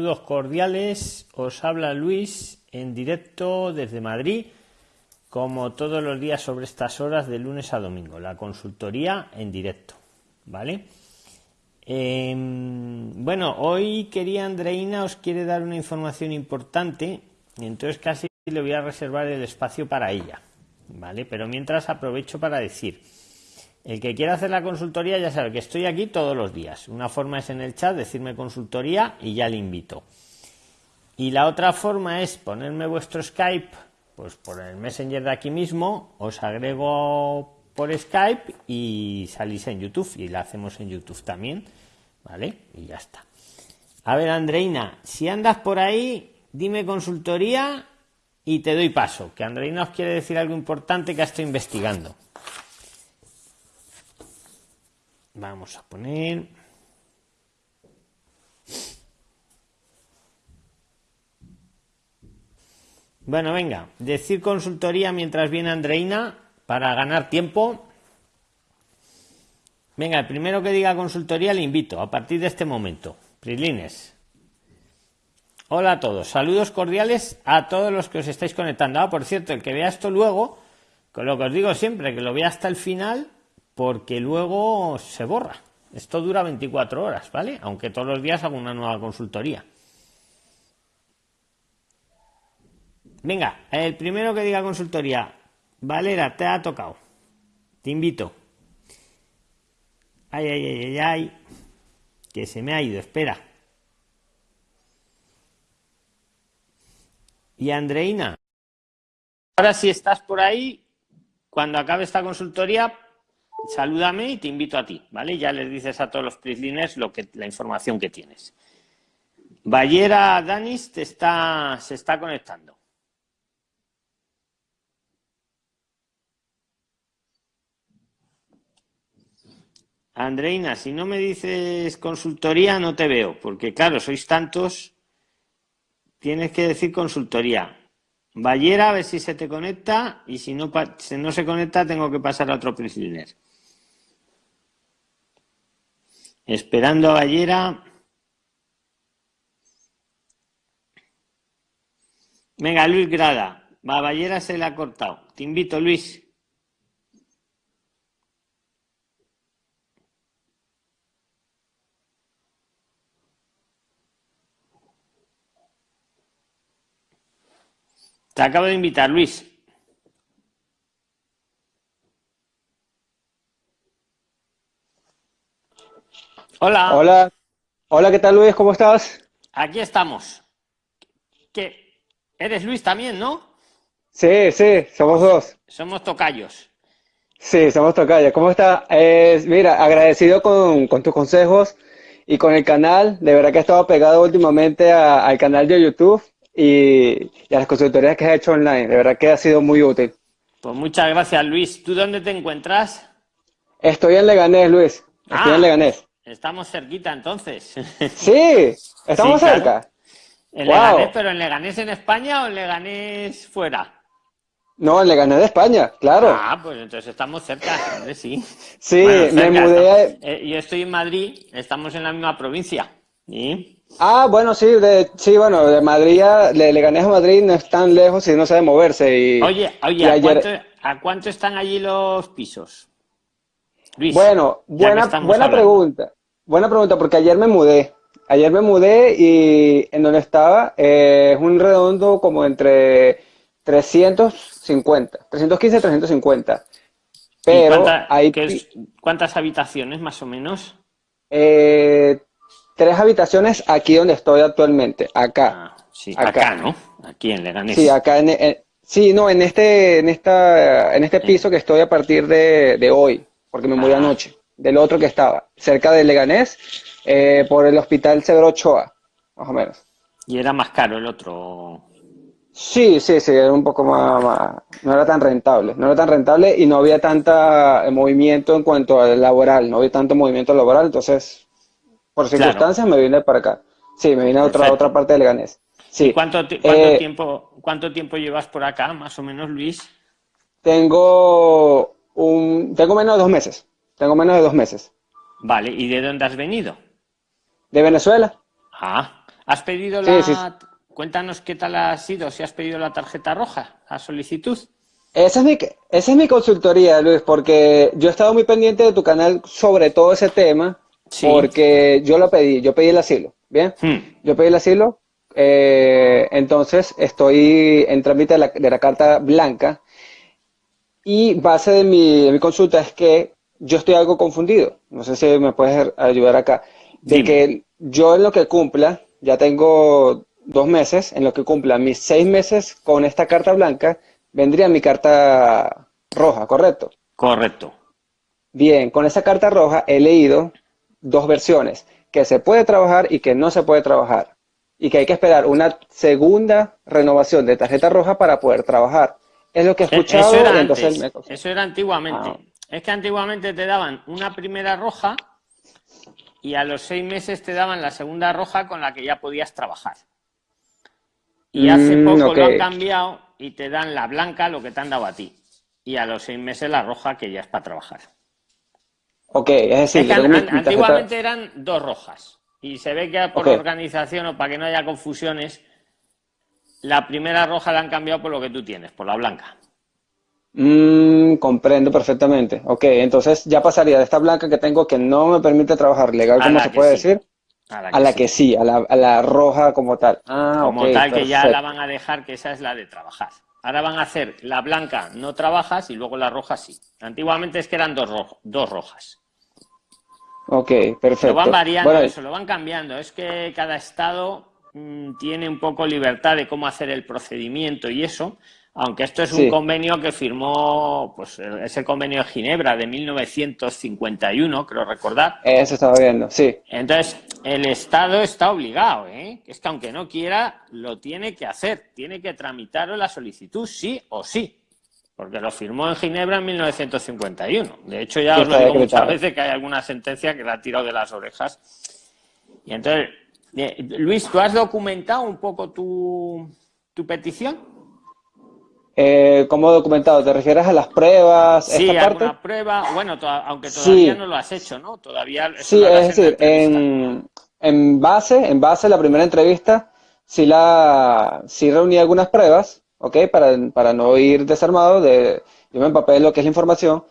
saludos cordiales. Os habla Luis en directo desde Madrid, como todos los días sobre estas horas de lunes a domingo. La consultoría en directo, ¿vale? Em, bueno, hoy quería Andreina os quiere dar una información importante, entonces casi le voy a reservar el espacio para ella, ¿vale? Pero mientras aprovecho para decir el que quiera hacer la consultoría ya sabe que estoy aquí todos los días. Una forma es en el chat decirme consultoría y ya le invito. Y la otra forma es ponerme vuestro Skype, pues por el Messenger de aquí mismo, os agrego por Skype y salís en YouTube y la hacemos en YouTube también, ¿vale? Y ya está. A ver, Andreina, si andas por ahí, dime consultoría y te doy paso, que Andreina os quiere decir algo importante que estoy investigando. Vamos a poner... Bueno, venga, decir consultoría mientras viene Andreina para ganar tiempo. Venga, el primero que diga consultoría le invito a partir de este momento. Prislines. Hola a todos, saludos cordiales a todos los que os estáis conectando. Ah, por cierto, el que vea esto luego, con lo que os digo siempre, que lo vea hasta el final, porque luego se borra. Esto dura 24 horas, ¿vale? Aunque todos los días hago una nueva consultoría. Venga, el primero que diga consultoría. Valera, te ha tocado. Te invito. Ay, ay, ay, ay, ay. Que se me ha ido, espera. Y Andreina. Ahora si estás por ahí, cuando acabe esta consultoría, salúdame y te invito a ti, ¿vale? Ya les dices a todos los prislines lo que, la información que tienes. Ballera Danis te está, se está conectando. Andreina, si no me dices consultoría, no te veo, porque claro, sois tantos, tienes que decir consultoría. Ballera, a ver si se te conecta, y si no, si no se conecta, tengo que pasar a otro prisliner. Esperando a Ballera. Venga, Luis Grada. Va, Ballera se le ha cortado. Te invito, Luis. Te acabo de invitar, Luis. Hola. Hola. Hola, ¿qué tal Luis? ¿Cómo estás? Aquí estamos. ¿Qué? Eres Luis también, ¿no? Sí, sí, somos dos. Somos tocayos. Sí, somos tocayos. ¿Cómo estás? mira, agradecido con, tus consejos y con el canal. De verdad que he estado pegado últimamente al canal de YouTube y, a las consultorías que has hecho online. De verdad que ha sido muy útil. Pues muchas gracias, Luis. ¿Tú dónde te encuentras? Estoy en Leganés, Luis. Estoy en ah. Leganés. Estamos cerquita entonces. Sí, estamos cerca. En Leganés, pero en Leganés en España o en Leganés fuera. No, en Leganés de España, claro. Ah, pues entonces estamos cerca, sí. Sí, me mudé. Eh, yo estoy en Madrid, estamos en la misma provincia. Ah, bueno, sí, de, sí, bueno, de Madrid, a, de Leganés a Madrid no es tan lejos y no sabe moverse. Y, oye, oye, ¿a, cuánto, ¿a cuánto están allí los pisos? bueno, buena, buena pregunta. Buena pregunta, porque ayer me mudé. Ayer me mudé y en donde estaba eh, es un redondo como entre 350, 315, 350. Pero hay... ¿Cuántas habitaciones más o menos? Eh, tres habitaciones aquí donde estoy actualmente, acá. Ah, sí, acá. ¿no? Aquí en Leganés. Sí, acá en, sí, no, en este, en esta, en este piso que estoy a partir de, de hoy porque me mudé ah. anoche, del otro que estaba, cerca de Leganés, eh, por el hospital Severo Ochoa, más o menos. ¿Y era más caro el otro? Sí, sí, sí, era un poco más, no era tan rentable, no era tan rentable y no había tanta eh, movimiento en cuanto al laboral, no había tanto movimiento laboral, entonces, por circunstancias me vine para acá. Sí, me vine a otra, otra parte de Leganés. Sí. ¿Cuánto, eh, tiempo, ¿Cuánto tiempo llevas por acá, más o menos, Luis? Tengo tengo menos de dos meses. Tengo menos de dos meses. Vale, ¿y de dónde has venido? De Venezuela. Ah, ¿Has pedido la... Cuéntanos qué tal ha sido, si has pedido la tarjeta roja a solicitud. Esa es, mi, esa es mi consultoría, Luis, porque yo he estado muy pendiente de tu canal sobre todo ese tema, porque yo lo pedí, yo pedí el asilo, ¿bien? Hmm. Yo pedí el asilo, eh, entonces estoy en trámite de la, de la, carta blanca y base de mi, de mi, consulta es que yo estoy algo confundido, no sé si me puedes ayudar acá, de que yo en lo que cumpla, ya tengo dos meses, en lo que cumpla mis seis meses con esta carta blanca, vendría mi carta roja, ¿correcto? Correcto. Bien, con esa carta roja he leído dos versiones, que se puede trabajar y que no se puede trabajar, y que hay que esperar una segunda renovación de tarjeta roja para poder trabajar. Es lo que he e-, escuchado. Eso era, entonces Eso era antiguamente. Ah. Es que antiguamente te daban una primera roja y a los seis meses te daban la segunda roja con la que ya podías trabajar. Y hace mm, poco lo han cambiado y te dan la blanca, lo que te han dado a ti. Y a los seis meses la roja, que ya es para trabajar. Ok, es decir, antiguamente eran dos rojas. Y se ve que por organización o para que no haya confusiones, la primera roja la han cambiado por lo que tú tienes, por la blanca. Mm, comprendo perfectamente. Ok, entonces ya pasaría de esta blanca que tengo que no me permite trabajar legal, como se puede decir, a la que, sí. a la, roja como tal. Ah, como tal que ya la van a dejar, que esa es la de trabajar. Ahora van a hacer la blanca no trabajas y luego la roja sí. Antiguamente es que eran dos, dos rojas. Ok, perfecto. Lo van variando, eso, lo van cambiando. Es que cada estado mm, tiene un poco libertad de cómo hacer el procedimiento y eso. Aunque esto es un convenio que firmó, pues es el convenio de Ginebra de 1951, creo recordar. Eso estaba viendo, sí. Entonces, el Estado está obligado, ¿eh? Es que aunque no quiera, lo tiene que hacer. Tiene que tramitar la solicitud, sí o sí. Porque lo firmó en Ginebra en 1951. De hecho, ya os lo digo muchas veces que hay alguna sentencia que la ha tirado de las orejas. Y entonces, eh, Luis, ¿tú has documentado un poco tu, tu petición? Eh, ¿Cómo documentado? ¿Te refieres a las pruebas? Sí, esta parte? prueba, bueno, aunque todavía no lo has hecho, ¿no? Todavía sí, es decir, en, en, base, en base la primera entrevista, sí, la, sí reuní algunas pruebas, ¿ok? Para, para no ir desarmado, de, yo me empapé lo que es la información,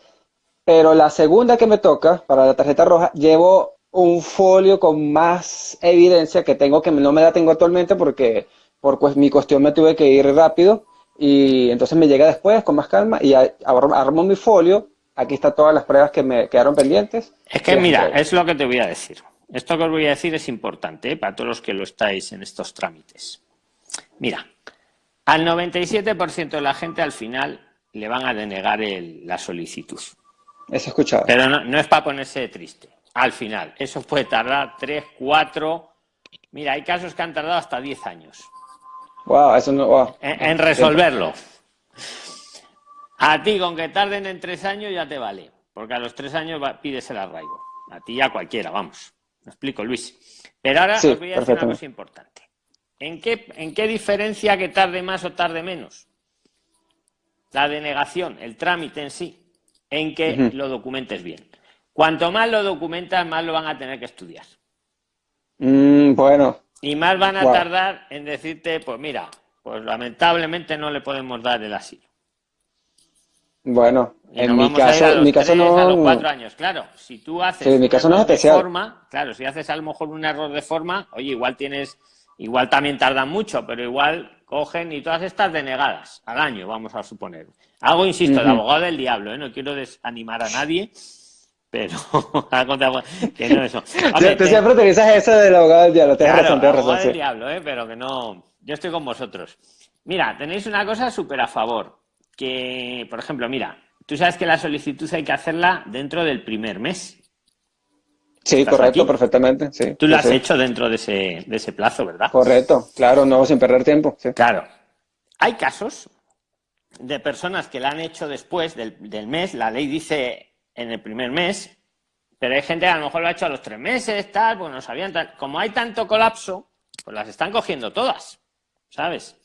pero la segunda que me toca, para la tarjeta roja, llevo un folio con más evidencia que tengo, que no me la tengo actualmente porque por pues, mi cuestión me tuve que ir rápido, y entonces me llega después con más calma y armo mi folio. Aquí están todas las pruebas que me quedaron pendientes. Es que mira, es lo que te voy a decir. Esto que os voy a decir es importante ¿eh? para todos los que lo estáis en estos trámites. Mira, al 97% de la gente al final le van a denegar la solicitud. Eso escuchado. Pero no, no es para ponerse triste. Al final, eso puede tardar 3, 4... Mira, hay casos que han tardado hasta 10 años. Wow, eso no, En, resolverlo. A ti, con que tarden en tres años, ya te vale. Porque a los tres años pides el arraigo. A ti y a cualquiera, vamos. Me explico, Luis. Pero ahora os voy a decir una cosa importante. ¿En qué, ¿En qué diferencia que tarde más o tarde menos? La denegación, el trámite en sí, en que lo documentes bien. Cuanto más lo documentas, más lo van a tener que estudiar. Mm, bueno, y más van a tardar en decirte, pues mira, pues lamentablemente no le podemos dar el asilo. Bueno, en mi caso, mi caso no. A los cuatro años, claro. Si tú haces. en mi caso no es especial. Forma, claro, si haces a lo mejor un error de forma, oye, igual tienes. Igual también tardan mucho, pero igual cogen y todas estas denegadas al año, vamos a suponer. Algo, insisto, de abogado del diablo, ¿eh? no quiero desanimar a nadie, pero que no eso. tú siempre utilizas eso del abogado del diablo, tienes razón, tienes razón. del diablo, ¿eh? pero que no. Yo estoy con vosotros. Mira, tenéis una cosa súper a favor. Que, por ejemplo, mira, tú sabes que la solicitud hay que hacerla dentro del primer mes. Sí, correcto, perfectamente. Sí, tú lo has hecho dentro de ese, de ese plazo, ¿verdad? Correcto, claro, no sin perder tiempo. Claro. Hay casos de personas que la han hecho después del, del mes, la ley dice en el primer mes, pero hay gente que a lo mejor lo ha hecho a los tres meses, tal, pues no sabían tal. Como hay tanto colapso, pues las están cogiendo todas, ¿sabes?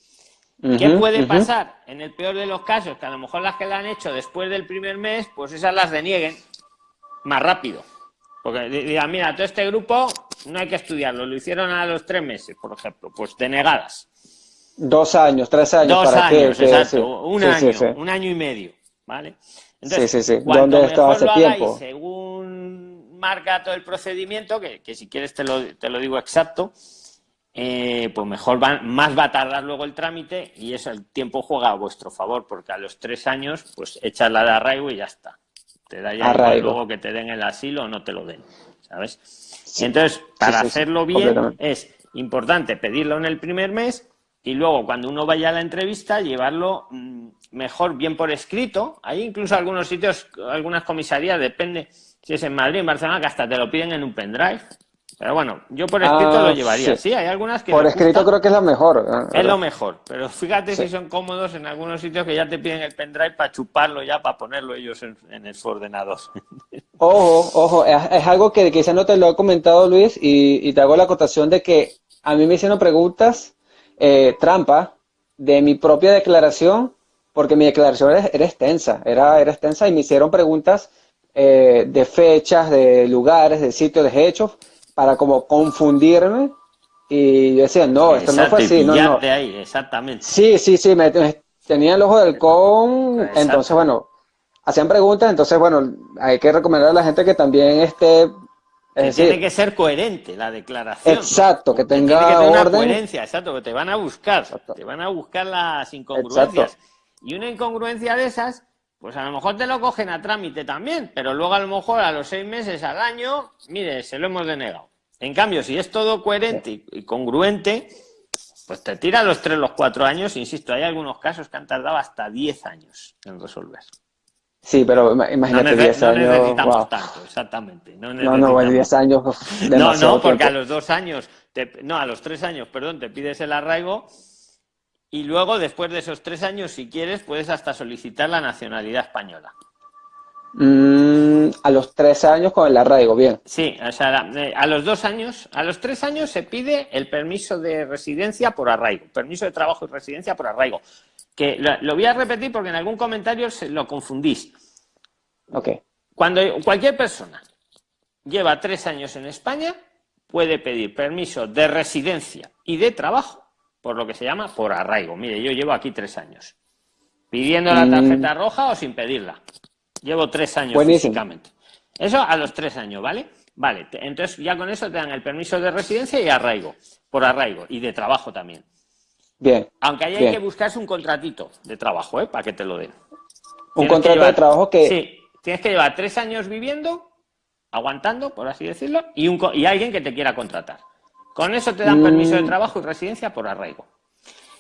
¿Qué puede pasar? En el peor de los casos, que a lo mejor las que la han hecho después del primer mes, pues esas las denieguen más rápido. Porque digan, mira, todo este grupo no hay que estudiarlo, lo hicieron a los tres meses, por ejemplo, pues denegadas. Dos años, tres años. Dos años, exacto, un año, un año y medio, ¿vale? Entonces, sí, sí, sí. ¿Dónde estaba hace tiempo? según marca todo el procedimiento, que, que si quieres te lo, te lo digo exacto, eh, pues mejor va, más va a tardar luego el trámite y eso el tiempo juega a vuestro favor, porque a los tres años, pues echas la de arraigo y ya está. Te da ya luego que te den el asilo o no te lo den, ¿sabes? y entonces, para hacerlo bien, es importante pedirlo en el primer mes y luego cuando uno vaya a la entrevista, llevarlo mm, mejor bien por escrito. Hay incluso algunos sitios, algunas comisarías, depende si es en Madrid, en Barcelona, que hasta te lo piden en un pendrive pero bueno, yo por escrito lo ah, llevaría. Sí. hay algunas que. Por escrito creo que es lo mejor. ¿eh? Es lo mejor. Pero fíjate si son cómodos en algunos sitios que ya te piden el pendrive para chuparlo ya, para ponerlo ellos en, el su ordenador. Ojo, ojo. Es, algo que quizá no te lo he comentado, Luis, y, te hago la acotación de que a mí me hicieron preguntas eh, trampa de mi propia declaración, porque mi declaración era, extensa. Era, era extensa y me hicieron preguntas eh, de fechas, de lugares, de sitios, de hechos para como confundirme y yo decía, no, esto no fue así. No, no. ahí, exactamente. Sí, sí, sí, me, tenía el ojo del con, entonces bueno, hacían preguntas, entonces bueno, hay que recomendar a la gente que también esté... tiene que ser coherente la declaración. Exacto, que tenga tiene una coherencia, exacto, que te van a buscar, te van a buscar las incongruencias. Y una incongruencia de esas pues a lo mejor te lo cogen a trámite también, pero luego a lo mejor a los seis meses, al año, mire, se lo hemos denegado. En cambio, si es todo coherente y congruente, pues te tira los tres, los cuatro años. Insisto, hay algunos casos que han tardado hasta diez años en resolver. Sí, pero imagínate diez años. No necesitamos tanto, exactamente. No, no, no, diez años. No, no, porque a los dos años, no, a los tres años, perdón, te pides el arraigo y luego, después de esos tres años, si quieres, puedes hasta solicitar la nacionalidad española. Mm, a los tres años con el arraigo, bien. Sí, o sea, eh, a los dos años, a los tres años se pide el permiso de residencia por arraigo, permiso de trabajo y residencia por arraigo. Que lo, voy a repetir porque en algún comentario se lo confundís. Ok. Cuando cualquier persona lleva tres años en España, puede pedir permiso de residencia y de trabajo por lo que se llama por arraigo. Mire, yo llevo aquí tres años. Pidiendo la mm. tarjeta roja o sin pedirla. Llevo tres años físicamente. Eso a los tres años, ¿vale? Vale, entonces ya con eso te dan el permiso de residencia y arraigo, por arraigo, y de trabajo también. Bien. Aunque ahí hay que buscarse un contratito de trabajo, ¿eh? Para que te lo den. Un contrato de trabajo que... Sí, tienes que llevar tres años viviendo, aguantando, por así decirlo, y, un, y alguien que te quiera contratar. Con eso te dan permiso de mm. trabajo y residencia por arraigo.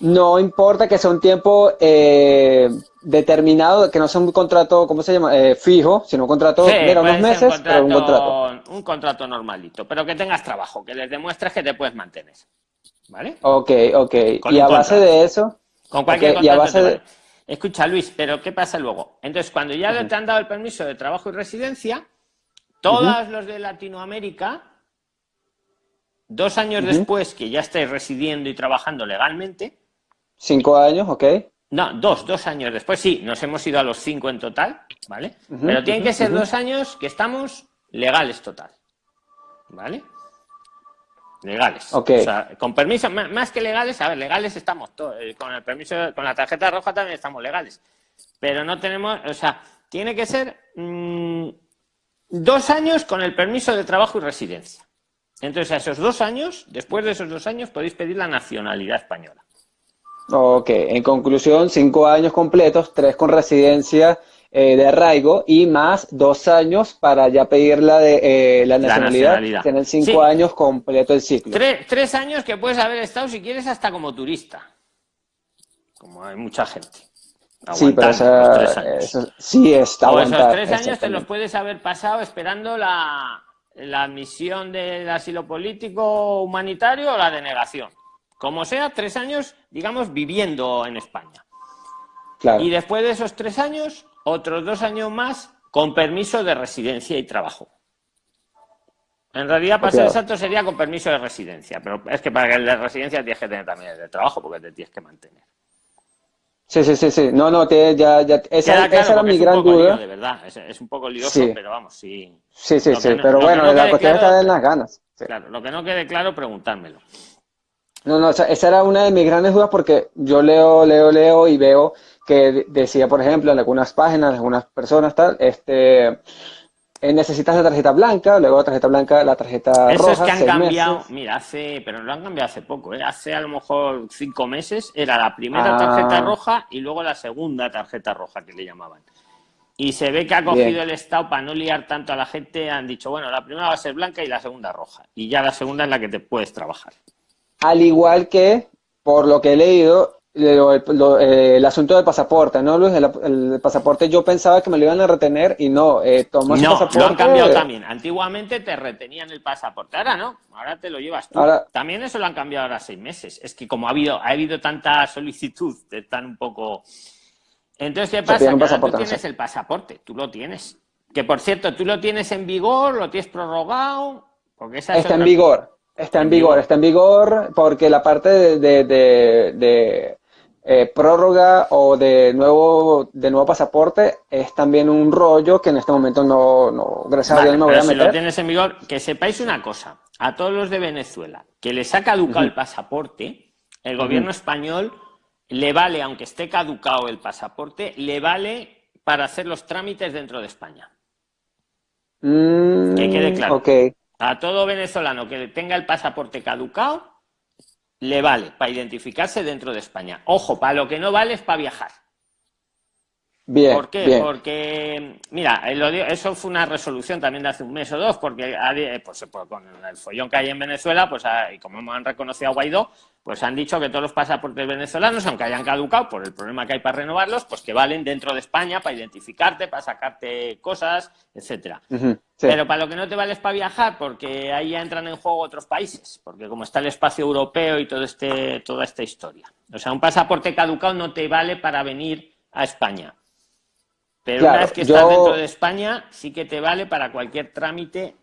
No importa que sea un tiempo eh, determinado, que no sea un contrato, ¿cómo se llama? Eh, fijo, sino un contrato de unos meses, un contrato, un contrato. Un contrato normalito, pero que tengas trabajo, que les demuestres que te puedes mantener. ¿Vale? Ok, ok. y a base de eso... Con cualquier contrato. base de... Escucha, Luis, pero ¿qué pasa luego? Entonces, cuando ya te han dado el permiso de trabajo y residencia, todos los de Latinoamérica Dos años después que ya estáis residiendo y trabajando legalmente. Cinco años, ok. No, dos, dos años después, sí, nos hemos ido a los cinco en total, ¿vale? Pero tienen que ser dos años que estamos legales total, ¿vale? Legales. Ok. O sea, con permiso, más que legales, a ver, legales estamos todos, eh, con el permiso, con la tarjeta roja también estamos legales. Pero no tenemos, o sea, tiene que ser mm, dos años con el permiso de trabajo y residencia. Entonces, a esos dos años, después de esos dos años, podéis pedir la nacionalidad española. Ok, en conclusión, cinco años completos, tres con residencia eh, de arraigo y más dos años para ya pedir la, de, eh, la, nacionalidad, tener cinco años completo el ciclo. Tres, años que puedes haber estado, si quieres, hasta como turista, como hay mucha gente. Sí, pero eso, sí está o esos tres años te los puedes haber pasado esperando la, la admisión del asilo político humanitario o la denegación. Como sea, tres años, digamos, viviendo en España. Y después de esos tres años, otros dos años más con permiso de residencia y trabajo. En realidad, para ser exacto, sería con permiso de residencia, pero es que para que el de residencia tienes que tener también el de trabajo porque te tienes que mantener. Sí, sí, sí, sí. No, no, te, ya, ya, esa, era mi gran duda. Lío, de verdad, es, un poco lioso, pero vamos, sí. Sí, sí, sí, pero bueno, la cuestión está en las ganas. Claro, lo que no quede claro, preguntármelo. No, no, esa era una de mis grandes dudas porque yo leo, leo, leo y veo que decía, por ejemplo, en algunas páginas, en algunas personas, tal, este, necesitas la tarjeta blanca, luego la tarjeta blanca, la tarjeta Eso roja. es que han cambiado, mira, hace, pero lo han cambiado hace poco, ¿eh? hace a lo mejor cinco meses era la primera tarjeta ah. roja y luego la segunda tarjeta roja que le llamaban. Y se ve que ha cogido el Estado para no liar tanto a la gente, han dicho, bueno, la primera va a ser blanca y la segunda roja. Y ya la segunda es la que te puedes trabajar. Al igual que, por lo que he leído, eh, el asunto del pasaporte, ¿no, Luis? El, pasaporte yo pensaba que me lo iban a retener y no, eh, tomas no, pasaporte... lo han cambiado también. Antiguamente te retenían el pasaporte, ahora no, ahora te lo llevas tú. También eso lo han cambiado ahora seis meses. Es que como ha habido, ha habido tanta solicitud, están un poco... Entonces, ¿qué pasa? Que tú tienes el pasaporte, tú lo tienes. Que, por cierto, tú lo tienes en vigor, lo tienes prorrogado... Porque esa Está en vigor. Está en vigor, está en vigor porque la parte de eh, prórroga o de nuevo, de nuevo pasaporte es también un rollo que en este momento no, no gracias a Dios me voy a meter. Si lo tienes en vigor, que sepáis una cosa, a todos los de Venezuela que les ha caducado el pasaporte, el gobierno español le vale, aunque esté caducado el pasaporte, le vale para hacer los trámites dentro de España. Mm, que quede claro. Okay. A todo venezolano que tenga el pasaporte caducado, le vale para identificarse dentro de España. Ojo, para lo que no vale es para viajar. Bien, ¿Por qué? Porque, mira, eso fue una resolución también de hace un mes o dos, porque pues, pues, con el follón que hay en Venezuela, pues ah, y como han reconocido a Guaidó, pues han dicho que todos los pasaportes venezolanos, aunque hayan caducado por el problema que hay para renovarlos, pues que valen dentro de España para identificarte, para sacarte cosas, etcétera. Pero para lo que no te vale es para viajar, porque ahí ya entran en juego otros países, porque como está el espacio europeo y todo este, toda esta historia. O sea, un pasaporte caducado no te vale para venir a España. Pero una vez que estás dentro de España, sí que te vale para cualquier trámite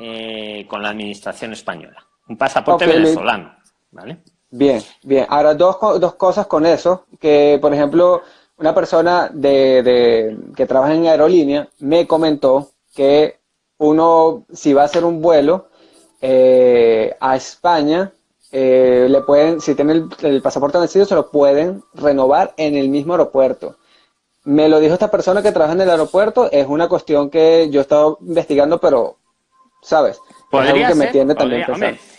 eh, con la administración española. Un pasaporte venezolano. ¿Vale? Bien, bien. Ahora, dos, dos cosas con eso, que por ejemplo, una persona de, que trabaja en aerolínea me comentó que uno, si va a hacer un vuelo eh, a España, eh, le pueden, si tiene el, pasaporte vencido, se lo pueden renovar en el mismo aeropuerto. Me lo dijo esta persona que trabaja en el aeropuerto, es una cuestión que yo he estado investigando, pero, ¿sabes? Podría que ser, me también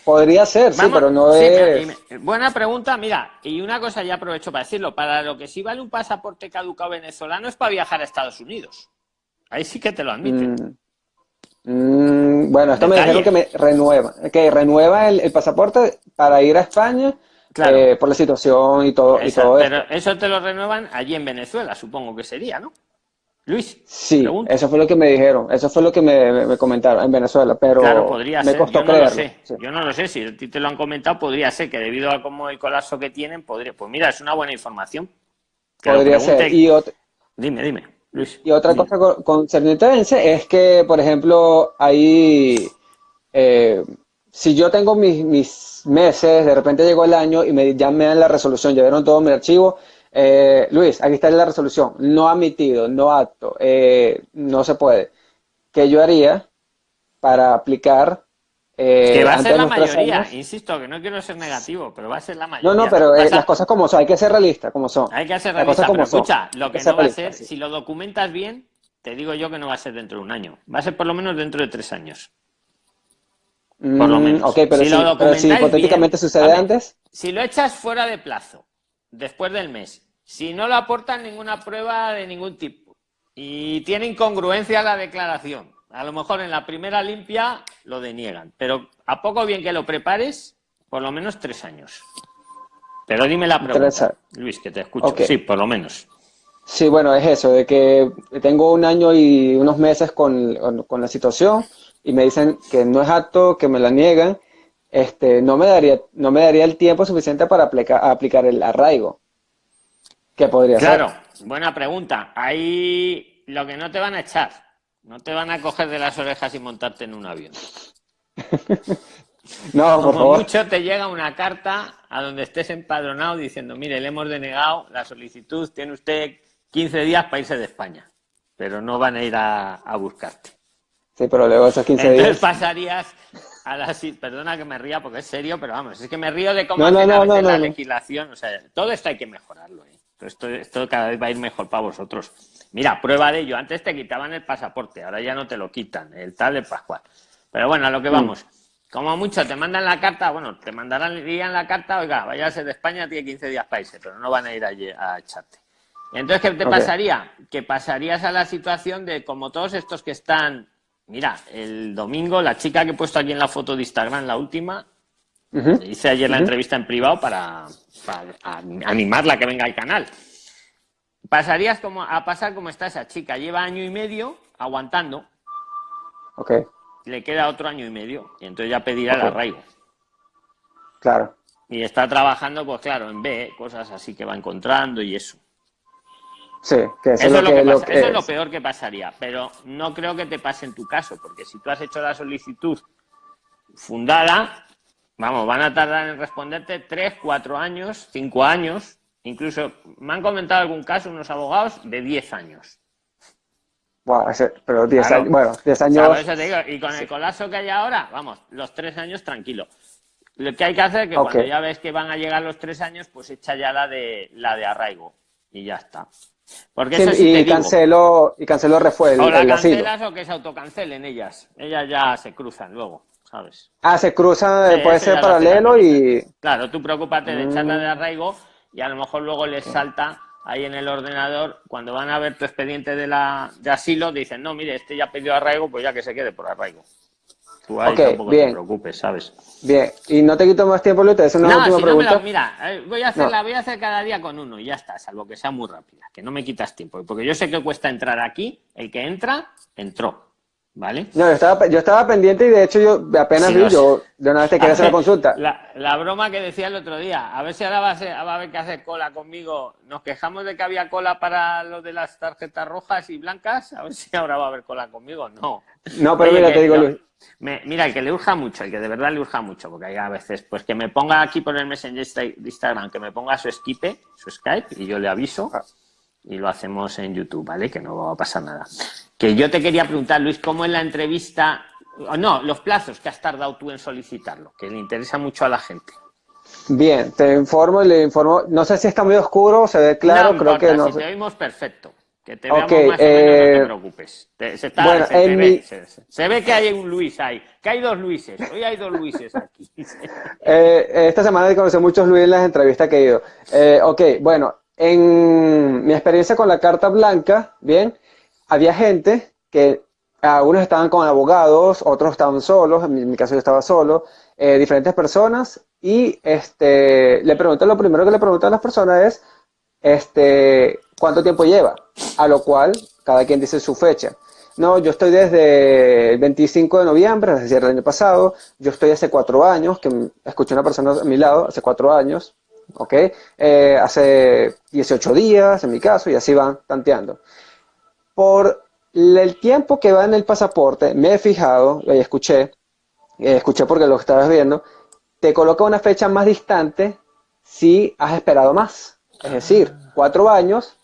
podría, ser, sí, pero no es... buena pregunta, mira, y una cosa ya aprovecho para decirlo, para lo que sí vale un pasaporte caducado venezolano es para viajar a Estados Unidos. Ahí sí que te lo admiten. Mm, mm, bueno, esto me dijeron que me renueva, que renueva el, pasaporte para ir a España eh, por la situación y todo, y todo Pero eso te lo renuevan allí en Venezuela, supongo que sería, ¿no? Luis. Sí, eso fue lo que me dijeron, eso fue lo que me, comentaron en Venezuela, pero me costó yo no Lo sé. Yo no lo sé, si a ti te lo han comentado, podría ser que debido a cómo el colapso que tienen, podría. Pues mira, es una buena información. podría ser. Y Dime, dime, Luis. Y otra cosa concerniente es que, por ejemplo, ahí, eh, si yo tengo mis, mis meses, de repente llegó el año y me, ya me dan la resolución, ya vieron todo mi archivo eh, Luis, aquí está la resolución. No admitido, no apto, eh, no se puede. ¿Qué yo haría para aplicar? Eh, que va a ser la mayoría, insisto, que no quiero ser negativo, pero va a ser la mayoría. No, no, pero eh, las cosas como son, hay que ser realista, como son. Hay que ser realista, pero escucha, lo que, no va a ser, si lo documentas bien, te digo yo que no va a ser dentro de un año, va a ser por lo menos dentro de tres años. Por lo mm, menos. ok, pero si, hipotéticamente sucede antes. Si lo echas fuera de plazo después del mes, si no le aportan ninguna prueba de ningún tipo y tiene incongruencia la declaración, a lo mejor en la primera limpia lo deniegan, pero a poco bien que lo prepares, por lo menos tres años. Pero dime la pregunta, Luis, que te escucho. Sí, por lo menos. Sí, bueno, es eso, de que tengo un año y unos meses con, con la situación y me dicen que no es apto, que me la niegan este, no me daría, no me daría el tiempo suficiente para aplicar, aplicar el arraigo. ¿Qué podría ser? Claro, buena pregunta. Ahí lo que no te van a echar, no te van a coger de las orejas y montarte en un avión. no, por Como mucho te llega una carta a donde estés empadronado diciendo, mire, le hemos denegado la solicitud, tiene usted 15 días para irse de España, pero no van a ir a, buscarte. Sí, pero luego esos 15 Entonces pasarías a la, perdona que me ría porque es serio, pero vamos, es que me río de cómo la legislación, o sea, todo esto hay que mejorarlo, ¿eh? Esto, esto cada vez va a ir mejor para vosotros. Mira, prueba de ello, antes te quitaban el pasaporte, ahora ya no te lo quitan, el tal de Pascual. Pero bueno, a lo que mm. vamos. Como mucho te mandan la carta, bueno, te mandarán en la carta, oiga, váyase de España, tiene 15 días para irse, pero no van a ir allí a echarte. Entonces, ¿qué te pasaría? Que pasarías a la situación de como todos estos que están. Mira, el domingo, la chica que he puesto aquí en la foto de Instagram, la última, hice ayer la entrevista en privado para, animarla a que venga al canal. Pasarías como, a pasar como está esa chica. Lleva año y medio aguantando. Ok. Le queda otro año y medio. Y entonces ya pedirá el arraigo. Claro. Y está trabajando, pues claro, en B, cosas así que va encontrando y eso. Sí, que eso, es lo, que, eso es lo peor que pasaría, pero no creo que te pase en tu caso, porque si tú has hecho la solicitud fundada, vamos, van a tardar en responderte tres, cuatro años, cinco años, incluso me han comentado algún caso unos abogados de diez años. pero diez años, bueno, diez años... y con el colapso que hay ahora, vamos, los tres años tranquilo. Lo que hay que hacer es que cuando ya ves que van a llegar los tres años, pues echa ya la de la de arraigo y ya está. Porque y, canceló, y canceló refuerzo. O la cancelas o que se autocancelen ellas. Ellas ya se cruzan luego, ¿sabes? Ah, se cruzan, puede ser paralelo y... Claro, tú preocúpate de echarla de mm. arraigo y a lo mejor luego les salta ahí en el ordenador, cuando van a ver tu expediente de, la, de asilo, dicen, no, mire, este ya pidió arraigo, pues ya que se quede por arraigo. Tú ahí tampoco te preocupes, ¿sabes? Bien, y no te quito más tiempo, Luis, es una no, última pregunta. mira, eh, voy a hacerla, voy a hacer cada día con uno y ya está, salvo que sea muy rápida, que no me quitas tiempo, porque yo sé que cuesta entrar aquí, el que entra, entró. ¿Vale? No, yo estaba, yo estaba pendiente y de hecho yo apenas vi, yo de una vez te quería hacer la consulta. La, broma que decía el otro día, a ver si ahora va a, va a haber que hacer cola conmigo. Nos quejamos de que había cola para lo de las tarjetas rojas y blancas, a ver si ahora va a haber cola conmigo. No. No, pero mira, te digo, Luis mira, el que le urja mucho, el que de verdad le urja mucho, porque hay a veces, pues que me ponga aquí por el Messenger de Instagram, que me ponga su Skype, su Skype, y yo le aviso, ah. Y lo hacemos en YouTube, ¿vale? Que no va a pasar nada. Que yo te quería preguntar, Luis, ¿cómo es la entrevista? No, los plazos que has tardado tú en solicitarlo, que le interesa mucho a la gente. Bien, te informo y le informo. No sé si está muy oscuro, se ve claro, creo que no. Si te oímos perfecto. Que te veamos más o menos, no te eh, preocupes. se, ve, que hay un Luis ahí, que hay dos Luises. Hoy hay dos Luises aquí. Eh, esta semana he conocido muchos Luis en las entrevistas que he ido. Eh, ok, bueno, en mi experiencia con la carta blanca, bien, había gente que algunos estaban con abogados, otros estaban solos, en mi, caso yo estaba solo, diferentes personas, y este, le pregunté, lo primero que le pregunté a las personas es, este, ¿cuánto tiempo lleva? A lo cual cada quien dice su fecha. No, yo estoy desde el 25 de noviembre, es decir, el año pasado. Yo estoy hace cuatro años, que escuché una persona a mi lado, hace cuatro años, ¿ok? Eh, hace 18 días, en mi caso, y así van tanteando. Por el tiempo que va en el pasaporte, me he fijado, y escuché, eh, escuché porque lo estabas viendo, te coloca una fecha más distante si has esperado más. Es decir, cuatro años,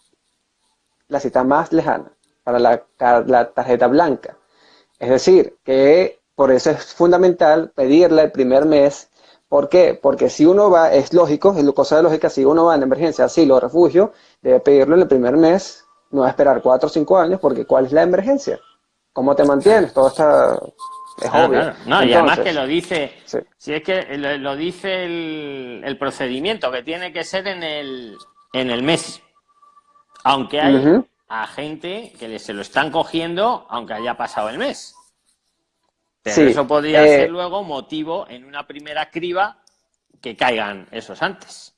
la cita más lejana para la, tarjeta blanca. Es decir, que por eso es fundamental pedirla el primer mes. ¿Por qué? Porque si uno va, es lógico, es cosa de lógica, si uno va en emergencia, asilo, refugio, debe pedirlo en el primer mes, no va a esperar cuatro o cinco años, porque ¿cuál es la emergencia? ¿Cómo te mantienes? Todo está es obvio. No, y además que lo dice, si es que lo, dice el, procedimiento, que tiene que ser en el, en el mes. Aunque hay a gente que se lo están cogiendo aunque haya pasado el mes. Pero eso podría eh, ser luego motivo en una primera criba que caigan esos antes.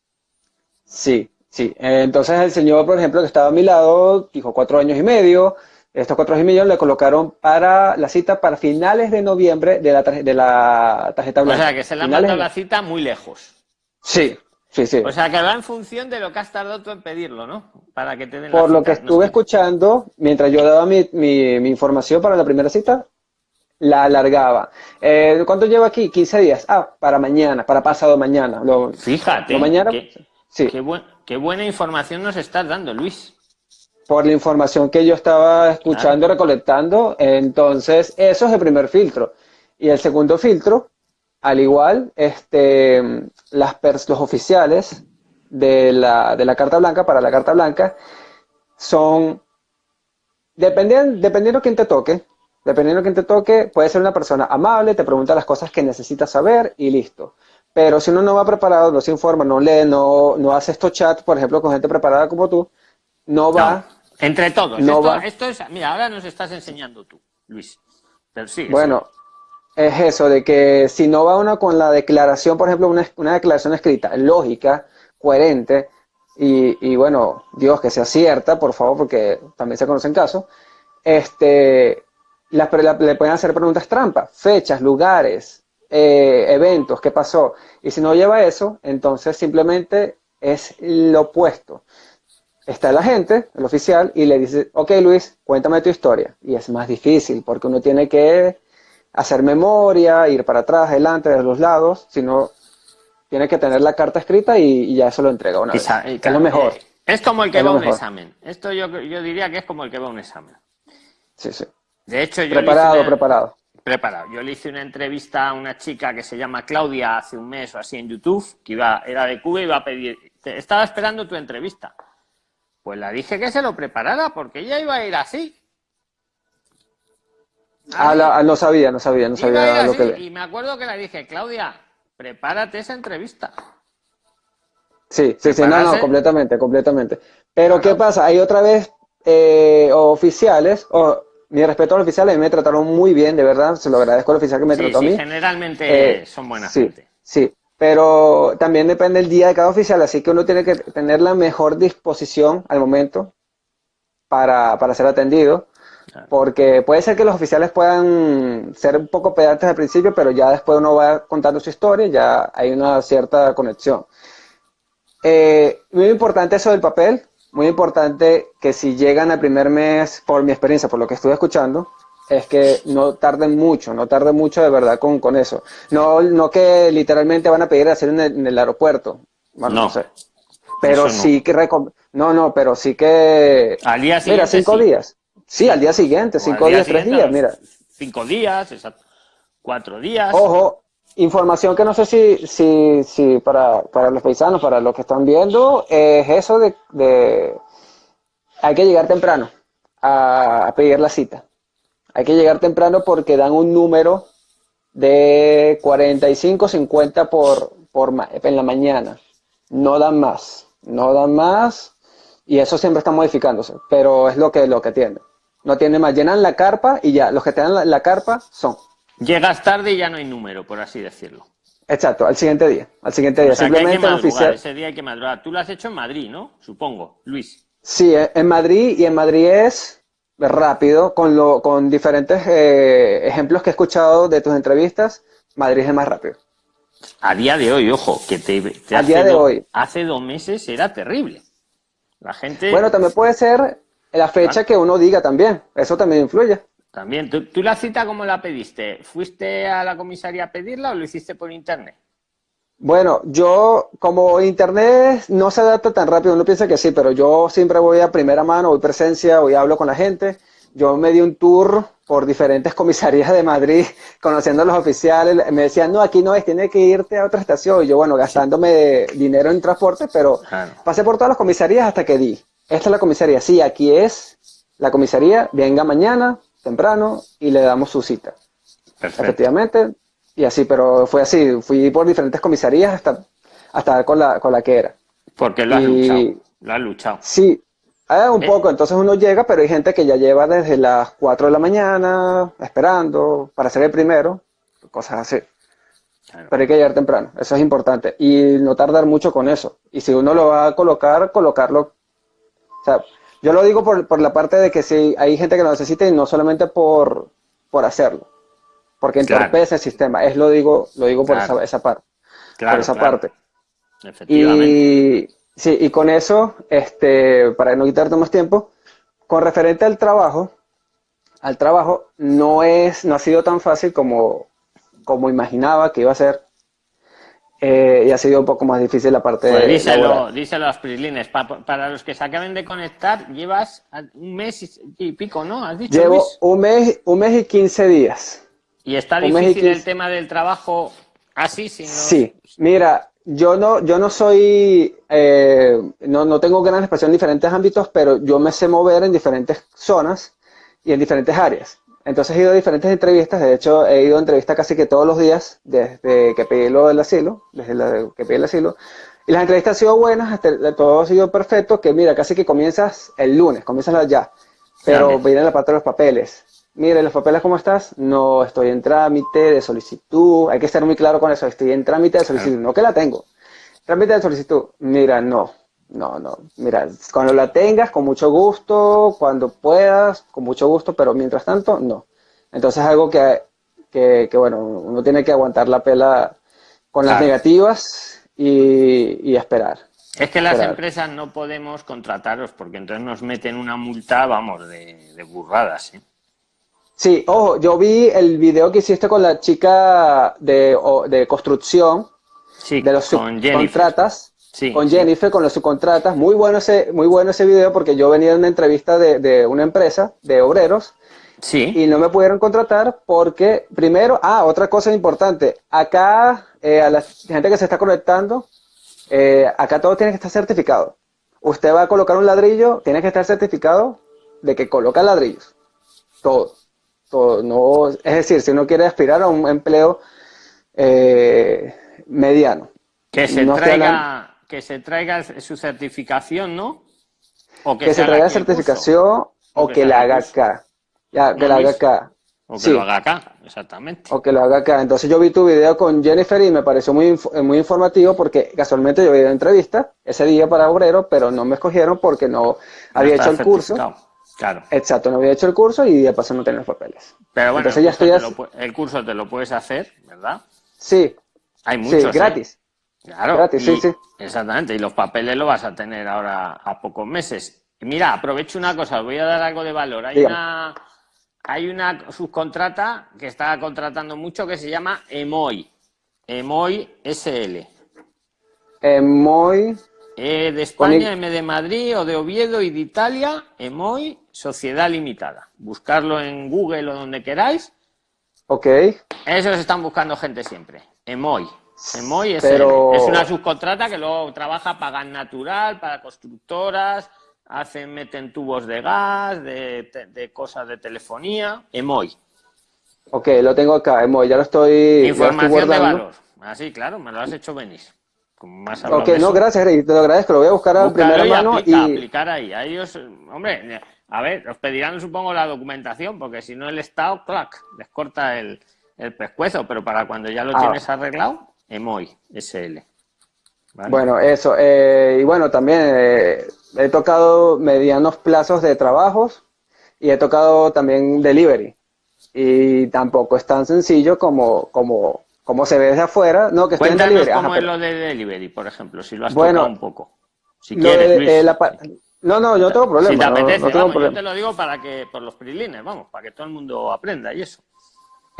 Sí, sí. entonces el señor, por ejemplo, que estaba a mi lado, dijo cuatro años y medio, estos cuatro y medio le colocaron para la cita para finales de noviembre de la, de la tarjeta blanca. O sea, que se le han mandado la cita muy lejos. Sí, sí, sí. O sea, que va en función de lo que has tardado tú en pedirlo, ¿no? Para que te den Por lo que estuve escuchando, mientras yo daba mi, mi, información para la primera cita, la alargaba. Eh, ¿Cuánto llevo aquí? 15 días. Ah, para mañana, para pasado mañana. Lo, Fíjate. mañana, sí. qué, qué buena información nos estás dando, Luis por la información que yo estaba escuchando, recolectando. Entonces, eso es el primer filtro. Y el segundo filtro, al igual, este, las los oficiales de la, de la carta blanca para la carta blanca son, dependiendo, dependiendo quién te toque, dependiendo de quién te toque, puede ser una persona amable, te pregunta las cosas que necesitas saber y listo. Pero si uno no va preparado, no se informa, no lee, no, no hace estos chats, por ejemplo, con gente preparada como tú, no va... entre todos. No esto, es, mira, ahora nos estás enseñando tú, Luis. Pero sí, bueno, es eso, de que si no va uno con la declaración, por ejemplo, una, una declaración escrita, lógica, coherente, y, y, bueno, Dios, que sea cierta, por favor, porque también se conocen casos, este, le pueden hacer preguntas trampas, fechas, lugares, eh, eventos, qué pasó. Y si no lleva eso, entonces simplemente es lo opuesto. Está la gente, el oficial, y le dice, ok Luis, cuéntame tu historia. Y es más difícil porque uno tiene que hacer memoria, ir para atrás, adelante, de los lados, sino tiene que tener la carta escrita y, ya eso lo entrega una vez. es lo mejor. Eh, es como el que va a un examen. Esto yo, yo diría que es como el que va a un examen. Sí, sí. De hecho, yo preparado, preparado. Preparado. Yo le hice una entrevista a una chica que se llama Claudia hace un mes o así en YouTube, que iba, era de Cuba y iba a pedir, estaba esperando tu entrevista. Pues la dije que se lo preparara porque ella iba a ir así. Ah, no sabía, no sabía, no sabía lo que... Y me acuerdo que le dije, Claudia, prepárate esa entrevista. Sí, sí, sí, no, no, completamente, completamente. Pero ¿qué pasa? Hay otra vez eh, oficiales, o mi respeto al oficial, a mí me trataron muy bien, de verdad, se lo agradezco al oficial que me trató a mí. generalmente eh, son buenas sí, gente. Sí, pero también depende el día de cada oficial, así que uno tiene que tener la mejor disposición al momento para, para ser atendido, porque puede ser que los oficiales puedan ser un poco pedantes al principio, pero ya después uno va contando su historia, ya hay una cierta conexión. Eh, muy importante eso del papel, muy importante que si llegan al primer mes, por mi experiencia, por lo que estuve escuchando, es que no tarden mucho, no tarden mucho de verdad con, con eso. No, no que literalmente van a pedir hacer en el, en el aeropuerto. Bueno, no. sé. Pero sí que no, no, pero sí que al día siguiente. Mira, cinco días. Sí, al día siguiente, cinco días, tres días, mira. Cinco días, exacto. Cuatro días. Ojo, información que no sé si, si, si para, para los paisanos, para los que están viendo, es eso de, de hay que llegar temprano a, pedir la cita. Hay que llegar temprano porque dan un número de 45, 50 por, por en la mañana. No dan más, no dan más y eso siempre está modificándose, pero es lo que, lo que tiene. No tiene más, llenan la carpa y ya, los que te dan la, carpa son. Llegas tarde y ya no hay número, por así decirlo. Exacto, al siguiente día, al siguiente día, simplemente oficial. Ese día hay que madrugar. Tú lo has hecho en Madrid, ¿no? Supongo, Luis. Sí, en Madrid y en Madrid es rápido, con, lo, con diferentes eh, ejemplos que he escuchado de tus entrevistas, Madrid es más rápido. A día de hoy, ojo, que te, a día de hoy. hace dos meses era terrible. La gente. Bueno, también puede ser la fecha que uno diga también. Eso también influye. También. ¿Tú, ¿Tú, la cita cómo la pediste? ¿Fuiste a la comisaría a pedirla o lo hiciste por internet? Bueno, yo como internet no se adapta tan rápido, uno piensa que sí, pero yo siempre voy a primera mano, voy presencia, voy hablo con la gente. Yo me di un tour por diferentes comisarías de Madrid, conociendo a los oficiales. Me decían, no, aquí no es, tiene que irte a otra estación. Y yo, bueno, gastándome dinero en transporte, pero pasé por todas las comisarías hasta que di. Esta es la comisaría, sí, aquí es la comisaría, venga mañana, temprano, y le damos su cita. Efectivamente, y así, pero fue así, fui por diferentes comisarías hasta, hasta con la, con la que era. Porque lo has luchado, lo has luchado. Sí, un eh. poco, entonces uno llega, pero hay gente que ya lleva desde las 4 de la mañana esperando para ser el primero, cosas así. Pero hay que llegar temprano, eso es importante. Y no tardar mucho con eso. Y si uno lo va a colocar, colocarlo. O sea, yo lo digo por, por la parte de que si hay gente que lo necesita y no solamente por, por hacerlo porque entorpece el sistema. Es lo digo, lo digo por esa, esa, parte. por esa parte. Y sí, y con eso, este, para no quitarte más tiempo, con referente al trabajo, al trabajo no es, no ha sido tan fácil como, como imaginaba que iba a ser. Eh, y ha sido un poco más difícil la parte pues díselo, díselo a los prislines. para los que se acaben de conectar, llevas un mes y pico, ¿no? ¿Has dicho, Llevo un mes, un mes y quince días. ¿Y está difícil el tema del trabajo así? Sí, mira, yo no, yo no soy, eh, no, no tengo gran expresión en diferentes ámbitos, pero yo me sé mover en diferentes zonas y en diferentes áreas. Entonces he ido a diferentes entrevistas, de hecho he ido a entrevistas casi que todos los días desde que pedí lo del asilo, desde que pedí el asilo, y las entrevistas han sido buenas, todo ha sido perfecto, que mira, casi que comienzas el lunes, comienzas ya, pero viene la parte de los papeles. Mire, los papeles, ¿cómo estás? No, estoy en trámite de solicitud, hay que ser muy claro con eso, estoy en trámite de solicitud, no que la tengo. Trámite de solicitud, mira, no, no, no, mira, cuando la tengas, con mucho gusto, cuando puedas, con mucho gusto, pero mientras tanto, no. Entonces es algo que, que, bueno, uno tiene que aguantar la pela con las negativas y, esperar. Es que las empresas no podemos contrataros porque entonces nos meten una multa, vamos, de, burradas. ¿eh? Sí, ojo, yo vi el video que hiciste con la chica de, de construcción, de los subcontratas, con Jennifer, con los subcontratas. Muy bueno ese, muy bueno ese video porque yo venía de una entrevista de, de una empresa de obreros Sí. Y no me pudieron contratar porque, primero, ah, otra cosa importante, acá, eh, a la gente que se está conectando, eh, acá todo tiene que estar certificado. Usted va a colocar un ladrillo, tiene que estar certificado de que coloca ladrillos. Todo. Todo. No, es decir, si uno quiere aspirar a un empleo eh, mediano. Que se, traiga, que se traiga su certificación, ¿no? O que, se, traiga certificación o, que, la haga acá. Ya, que lo haga acá. O que lo haga acá, exactamente. O que lo haga acá. Entonces yo vi tu video con Jennifer y me pareció muy, muy informativo porque casualmente yo vi una entrevista ese día para obrero, pero no me escogieron porque no, había hecho el curso. Claro. Exacto, no había hecho el curso y de paso no tenía los papeles. Pero bueno, Entonces, ya estoy el curso te lo puedes hacer, ¿verdad? Sí. Hay muchos. Sí, ¿eh? Claro. Gratis, sí, sí. Exactamente, y los papeles lo vas a tener ahora a pocos meses. mira, aprovecho una cosa, os voy a dar algo de valor. Hay una hay una subcontrata que está contratando mucho que se llama Emoy. Emoy SL. Emoy. E de España, M de Madrid o de Oviedo y de Italia, Emoy Sociedad Limitada. Buscarlo en Google o donde queráis. Ok. Esos están buscando gente siempre. Emoy. Emoy SL. Es una subcontrata que luego trabaja para gas natural, para constructoras, hacen, meten tubos de gas, de, cosas de telefonía, Emoy. Ok, lo tengo acá, Emoy, ya lo estoy Información de valor. Así, ah, claro, me lo has hecho venir. Más ok, no, gracias, te lo agradezco, lo voy a buscar a primera mano y... aplicar ahí. A ellos, hombre, a ver, os pedirán, supongo, la documentación, porque si no el Estado, clac, les corta el, pescuezo, pero para cuando ya lo ah. tienes arreglado, Emoy, SL. Bueno, eso. Eh, y bueno, también eh, he tocado medianos plazos de trabajos y he tocado también delivery. Y tampoco es tan sencillo como, como, como se ve desde afuera. No, que estoy en delivery. cómo es lo de delivery, por ejemplo, si lo has tocado un poco. Si quieres, eh, no, no, yo no tengo problema. Si te apetece, yo te lo digo para que, por los prilines, vamos, para que todo el mundo aprenda y eso.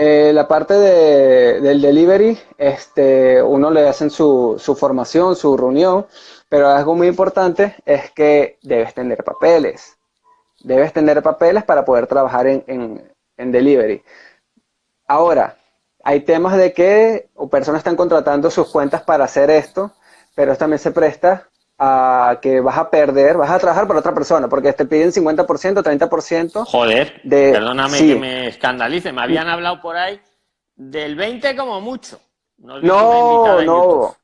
Eh, la parte de, del delivery, este, uno le hacen su, su formación, su reunión, pero algo muy importante es que debes tener papeles. Debes tener papeles para poder trabajar en, delivery. Ahora, hay temas de que personas están contratando sus cuentas para hacer esto, pero también se presta a que vas a perder, vas a trabajar para otra persona, porque te piden 50%, 30%. Joder, perdóname que me escandalice, me habían hablado por ahí del 20 como mucho. No, no,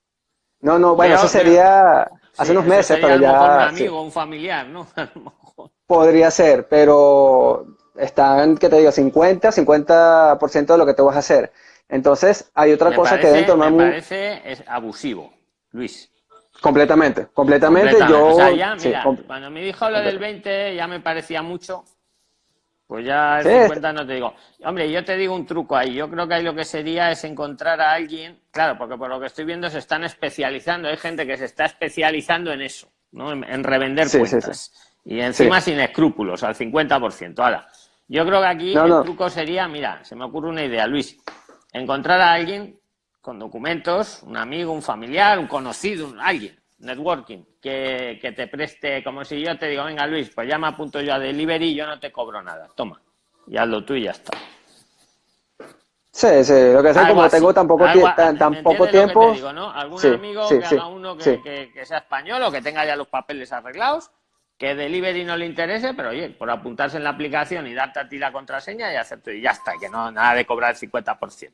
no, no, bueno, eso sería hace unos meses, pero ya... un amigo, un familiar, ¿no? Podría ser, pero están, ¿qué te digo? 50, 50% de lo que te vas a hacer. Entonces, hay otra cosa que deben tomar... Me parece es abusivo, Luis. Completamente, completamente. Yo, o sea, ya, mira, cuando me dijo lo del 20 ya me parecía mucho. Pues ya el 50 no te digo. Hombre, yo te digo un truco ahí. Yo creo que ahí lo que sería es encontrar a alguien, claro, porque por lo que estoy viendo se están especializando. Hay gente que se está especializando en eso, ¿no? En, revender cuentas. y encima sin escrúpulos, al 50%. Ahora, yo creo que aquí el truco sería, mira, se me ocurre una idea, Luis. Encontrar a alguien con documentos, un amigo, un familiar, un conocido, alguien, networking, que, te preste, como si yo te digo, venga Luis, pues ya me apunto yo a delivery y yo no te cobro nada, toma, y hazlo tú y ya está. Sí, sí, lo que sé, como tengo tan poco, tan, poco tiempo. digo, ¿no? Algún amigo que haga uno que, sea español o que tenga ya los papeles arreglados, que delivery no le interese, pero oye, por apuntarse en la aplicación y darte a ti la contraseña y hacerte y ya está, que no nada de cobrar el 50%.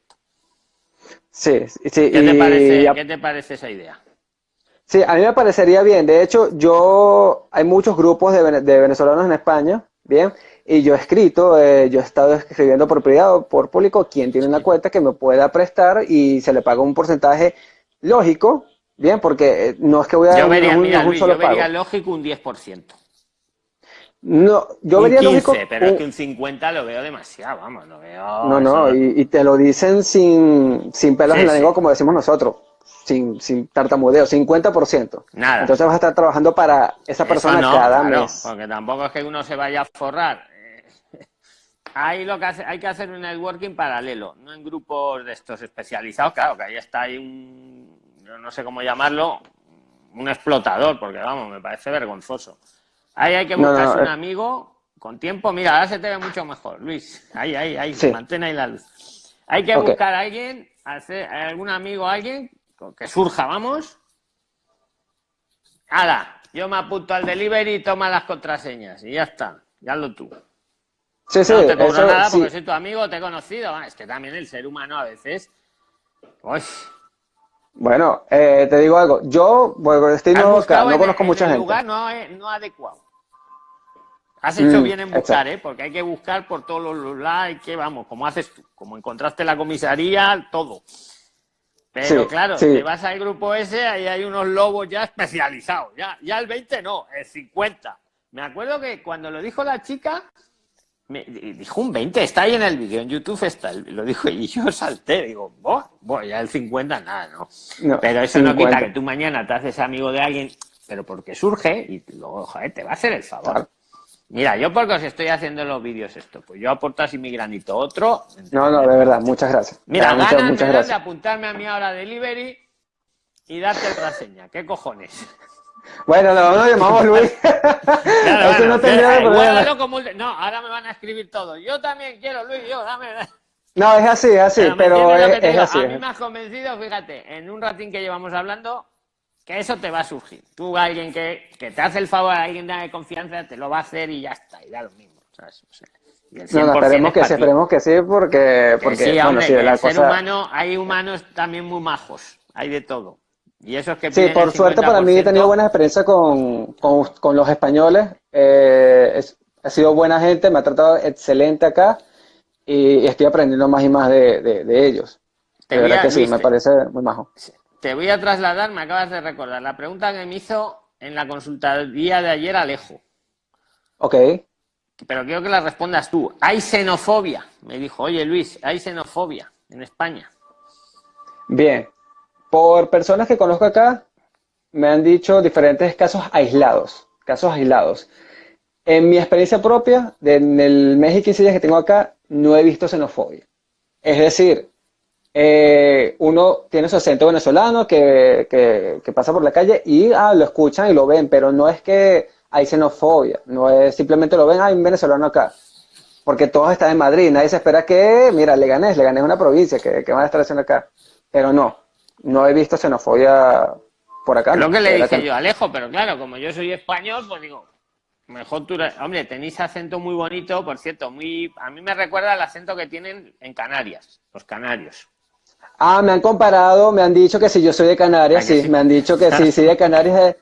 Sí, sí. ¿Qué, te parece, ¿Qué te parece esa idea? Sí, a mí me parecería bien. De hecho, yo hay muchos grupos de, de venezolanos en España, bien, y yo he escrito, eh, yo he estado escribiendo por privado, por público, quien tiene una cuenta que me pueda prestar y se le paga un porcentaje lógico, bien, porque eh, no es que voy a yo vería, un, mira, Luis, yo vería lógico un 10%. No, yo vería lógico. Pero es que un 50 lo veo demasiado, vamos, lo veo. No, no, y, te lo dicen sin, sin pelos en la lengua, como decimos nosotros sin, sin tartamudeo, 50%. Nada. Entonces vas a estar trabajando para esa persona cada mes. Porque tampoco es que uno se vaya a forrar Ahí lo que hace, hay que hacer un networking paralelo, no en grupos de estos especializados, claro, que ahí está ahí un, no sé cómo llamarlo, un explotador, porque vamos, me parece vergonzoso. Ahí hay que buscarse un eh. amigo con tiempo, mira, ahora se te ve mucho mejor, Luis, ahí, ahí, ahí, mantén ahí la luz. Hay que buscar a alguien, hacer, algún amigo, alguien que surja, vamos. Hala, yo me apunto al delivery y toma las contraseñas y ya está, ya lo tú. Sí, sí, no te cobro nada porque soy tu amigo, te he conocido. Es que también el ser humano a veces. Bueno, eh, te digo algo. Yo, bueno, estoy no conozco mucha gente. lugar no, no adecuado. Has hecho mm, bien en buscar, ¿eh? Porque hay que buscar por todos los lados, que vamos, como haces tú, como encontraste la comisaría, todo. Pero claro, si vas al grupo ese, ahí hay unos lobos ya especializados. Ya, ya el 20 no, el 50. Me acuerdo que cuando lo dijo la chica, me dijo un 20, está ahí en el vídeo, en YouTube está, lo dijo y yo salté, digo, voy ya el 50 nada, ¿no? Pero eso no quita que tú mañana te haces amigo de alguien, pero porque surge y luego, joder, te va a hacer el favor. Mira, yo porque os estoy haciendo los vídeos esto, pues yo aporto así mi granito, otro. No, no, de verdad, muchas gracias. Mira, muchas, muchas gracias. de apuntarme a mi hora delivery y darte la seña, ¿qué cojones? Bueno, lo, llamamos Luis. no ahora me van a escribir todo. Yo también quiero, Luis, yo, dame. No, es así, es así, pero, es, así. A mí me has convencido, fíjate, en un ratín que llevamos hablando, que eso te va a surgir. Tú, alguien que, que te hace el favor, alguien de confianza, te lo va a hacer y ya está, y da lo mismo. ¿sabes? no, esperemos que sí, esperemos que sí, porque, porque sí, bueno, sí, la ser humano, hay humanos también muy majos, hay de todo. Y que sí, por suerte para mí he tenido buena experiencia con, con, los españoles. Eh, ha sido buena gente, me ha tratado excelente acá y, estoy aprendiendo más y más de, de, ellos. de verdad que sí, me parece muy majo. Te voy a trasladar, me acabas de recordar, la pregunta que me hizo en la consultoría de ayer Alejo. Ok. Pero quiero que la respondas tú. ¿Hay xenofobia? Me dijo, oye Luis, ¿hay xenofobia en España? Bien, por personas que conozco acá, me han dicho diferentes casos aislados, casos aislados. En mi experiencia propia, en el mes y 15 días que tengo acá, no he visto xenofobia. Es decir, eh, uno tiene su acento venezolano que, pasa por la calle y ah, lo escuchan y lo ven, pero no es que hay xenofobia, no es simplemente lo ven, hay un venezolano acá. Porque todos están en Madrid, nadie se espera que, mira, le ganes, le ganes una provincia, que, que van a estar haciendo acá. Pero no, no he visto xenofobia por acá. Lo que le dije yo, Alejo, pero claro, como yo soy español, pues digo, mejor tú... Hombre, tenéis acento muy bonito, por cierto, muy... A mí me recuerda al acento que tienen en Canarias, los canarios. Ah, me han comparado, me han dicho que si yo soy de Canarias, sí, me han dicho que si soy de Canarias,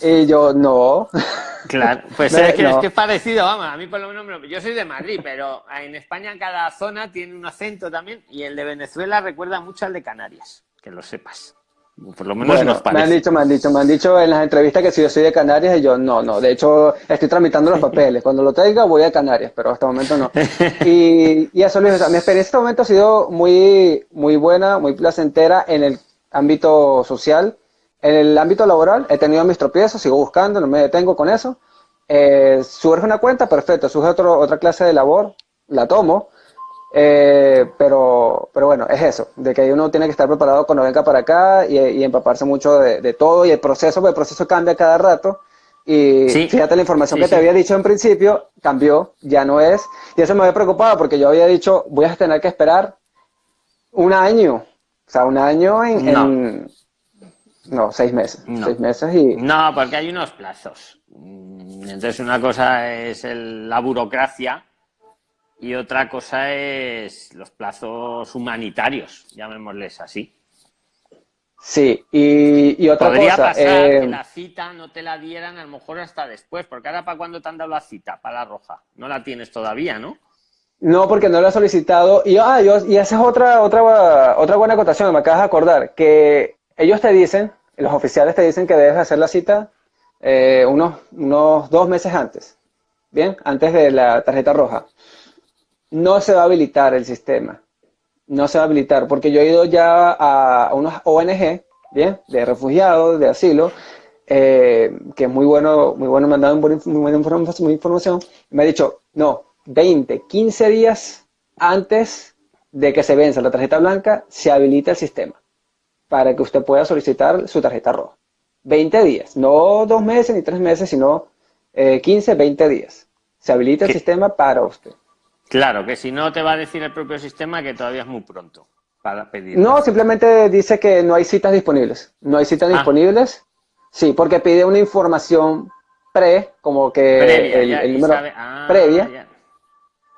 y yo, no. Claro, pues es, que, es, parecido, vamos, a mí por lo menos, yo soy de Madrid, pero en España cada zona tiene un acento también, y el de Venezuela recuerda mucho al de Canarias que lo sepas. Por lo menos nos Me han dicho, me han dicho, me han dicho en las entrevistas que si yo soy de Canarias y yo no, no. De hecho, estoy tramitando los papeles. Cuando lo traiga voy a Canarias, pero hasta el momento no. Y, y eso, Luis, mi experiencia en este momento ha sido muy, muy buena, muy placentera en el ámbito social. En el ámbito laboral he tenido mis tropiezos, sigo buscando, no me detengo con eso. Eh, surge una cuenta, perfecto. Surge otro, otra clase de labor, la tomo. Eh, pero, pero bueno, es eso, de que uno tiene que estar preparado cuando venga para acá y, empaparse mucho de, todo y el proceso, porque el proceso cambia cada rato. Y fíjate, la información que te había dicho en principio cambió, ya no es. Y eso me había preocupado porque yo había dicho, voy a tener que esperar Un año. O sea, un año en... No, seis meses. Seis meses y... No, porque hay unos plazos. Mm, entonces una cosa es la burocracia y otra cosa es los plazos humanitarios, llamémosles así. Sí, y, otra Podría cosa... pasar que eh, la cita no te la dieran a lo mejor hasta después, porque ahora para cuándo te han dado la cita, para la roja. No la tienes todavía, ¿no? No, porque no la he solicitado. Y, ah, yo, y esa es otra, otra, otra buena acotación, me acabas de acordar, que ellos te dicen, los oficiales te dicen que debes hacer la cita eh, unos, unos dos meses antes, ¿bien? Antes de la tarjeta roja. No se va a habilitar el sistema, no se va a habilitar, porque yo he ido ya a, unos ONG, ¿bien? De refugiados, de asilo, eh, que es muy bueno, muy bueno, me han dado muy buena información, me ha dicho, no, 20, 15 días antes de que se venza la tarjeta blanca, se habilita el sistema para que usted pueda solicitar su tarjeta roja. 20 días, no dos meses ni tres meses, sino 15, eh, 20 días. Se habilita el sistema para usted. Claro, que si no te va a decir el propio sistema que todavía es muy pronto para pedir. No, simplemente dice que no hay citas disponibles. No hay citas ah. disponibles. Sí, porque pide una información pre, como que el, número ah, previa.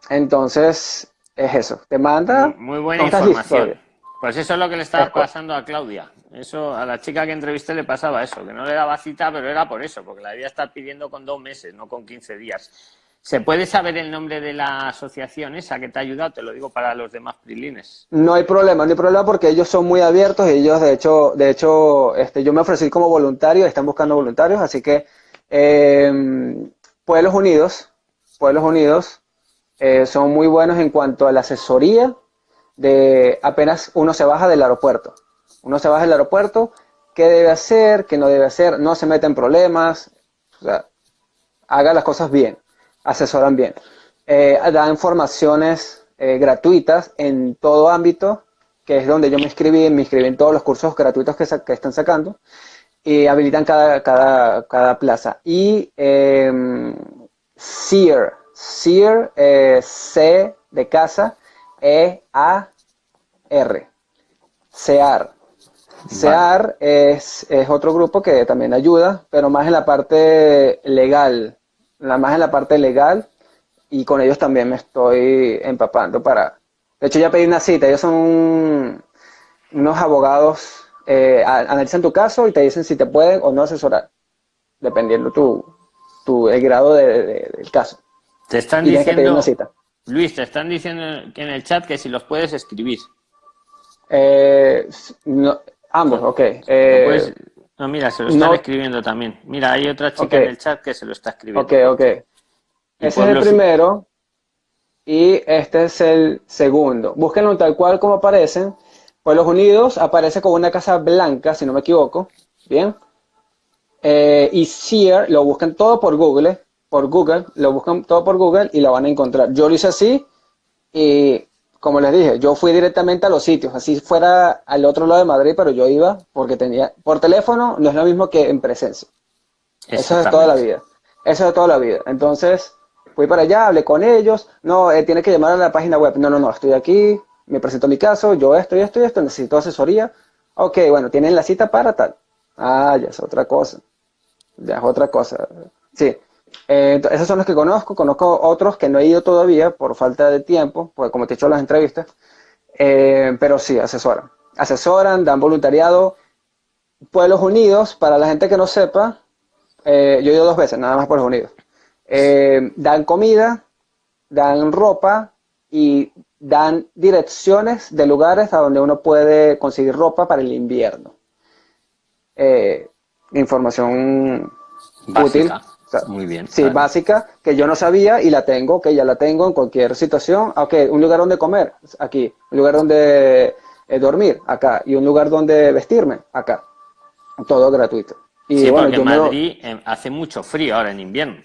Entonces, es eso. Te manda. Muy, buena información. Pues eso es lo que le estaba pasando a Claudia. Eso, a la chica que entrevisté le pasaba eso, que no le daba cita, pero era por eso, porque la debía estar pidiendo con dos meses, no con 15 días. ¿Se puede saber el nombre de la asociación esa que te ha ayudado? Te lo digo para los demás prilines. No hay problema, no hay problema porque ellos son muy abiertos y ellos, de hecho, de hecho este, yo me ofrecí como voluntario, están buscando voluntarios, así que eh, Pueblos Unidos, Pueblos Unidos eh, son muy buenos en cuanto a la asesoría de apenas uno se baja del aeropuerto. Uno se baja del aeropuerto, qué debe hacer, qué no debe hacer, no se mete en problemas, o sea, haga las cosas bien, asesoran bien. Eh, dan informaciones eh, gratuitas en todo ámbito, que es donde yo me inscribí, me inscribí en todos los cursos gratuitos que, que están sacando, y habilitan cada, cada, cada plaza. Y eh, SEER, SEER, C de casa, E-A-R. SEAR. SEAR es, otro grupo que también ayuda, pero más en la parte legal, más en la parte legal, y con ellos también me estoy empapando para... De hecho, ya pedí una cita, ellos son unos abogados, eh, analizan tu caso y te dicen si te pueden o no asesorar, dependiendo tu, tu el grado del caso. Te están diciendo, Luis, te están diciendo en el chat que si los puedes escribir. Eh, ambos, ok. Eh, no, mira, se lo están escribiendo también. Mira, hay otra chica en el chat que se lo está escribiendo. Ok, ok. Ese es el primero y este es el segundo. Búsquenlo tal cual como aparecen. Pueblos Unidos aparece con una casa blanca, si no me equivoco. Bien. Eh, y Sear lo buscan todo por Google por Google, lo buscan todo por Google y lo van a encontrar. Yo lo hice así y como les dije, yo fui directamente a los sitios, así fuera al otro lado de Madrid, pero yo iba porque tenía, por teléfono no es lo mismo que en presencia. Eso es de toda la vida. Eso es de toda la vida. Entonces, fui para allá, hablé con ellos, no, eh, tiene que llamar a la página web, no, no, no, estoy aquí, me presento mi caso, yo esto y esto y esto, necesito asesoría. Ok, bueno, tienen la cita para tal. Ah, ya es otra cosa. Ya es otra cosa. Sí, eh, esos son los que conozco, conozco otros que no he ido todavía por falta de tiempo, porque como te he hecho las entrevistas, eh, pero sí, asesoran. Asesoran, dan voluntariado. Pueblos Unidos, para la gente que no sepa, eh, yo he ido dos veces, nada más Pueblos Unidos. dan comida, dan ropa y dan direcciones de lugares a donde uno puede conseguir ropa para el invierno. información útil muy bien. Sí, básica, que yo no sabía y la tengo, que ya la tengo en cualquier situación. Ok, un lugar donde comer, aquí. Un lugar donde eh, dormir, acá. Y un lugar donde vestirme, acá. Todo gratuito. Y sí, bueno, porque Madrid eh, hace mucho frío ahora en invierno.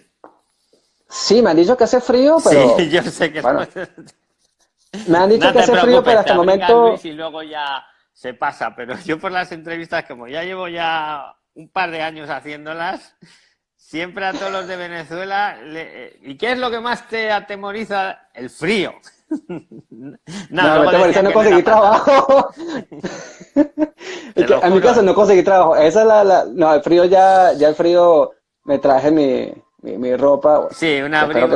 Sí, me han dicho que hace frío, pero... Sí, yo sé que... me han dicho que hace frío, pero hasta el momento... y luego ya se pasa, pero yo por las entrevistas, como ya llevo ya un par de años haciéndolas, Siempre a todos los de Venezuela. Eh, ¿Y qué es lo que más te atemoriza? El frío. no, no, me no conseguí trabajo. en mi caso no conseguí trabajo. Esa es la, la, no, el frío ya, ya el frío me traje mi, mi, ropa. Sí, una abrigo.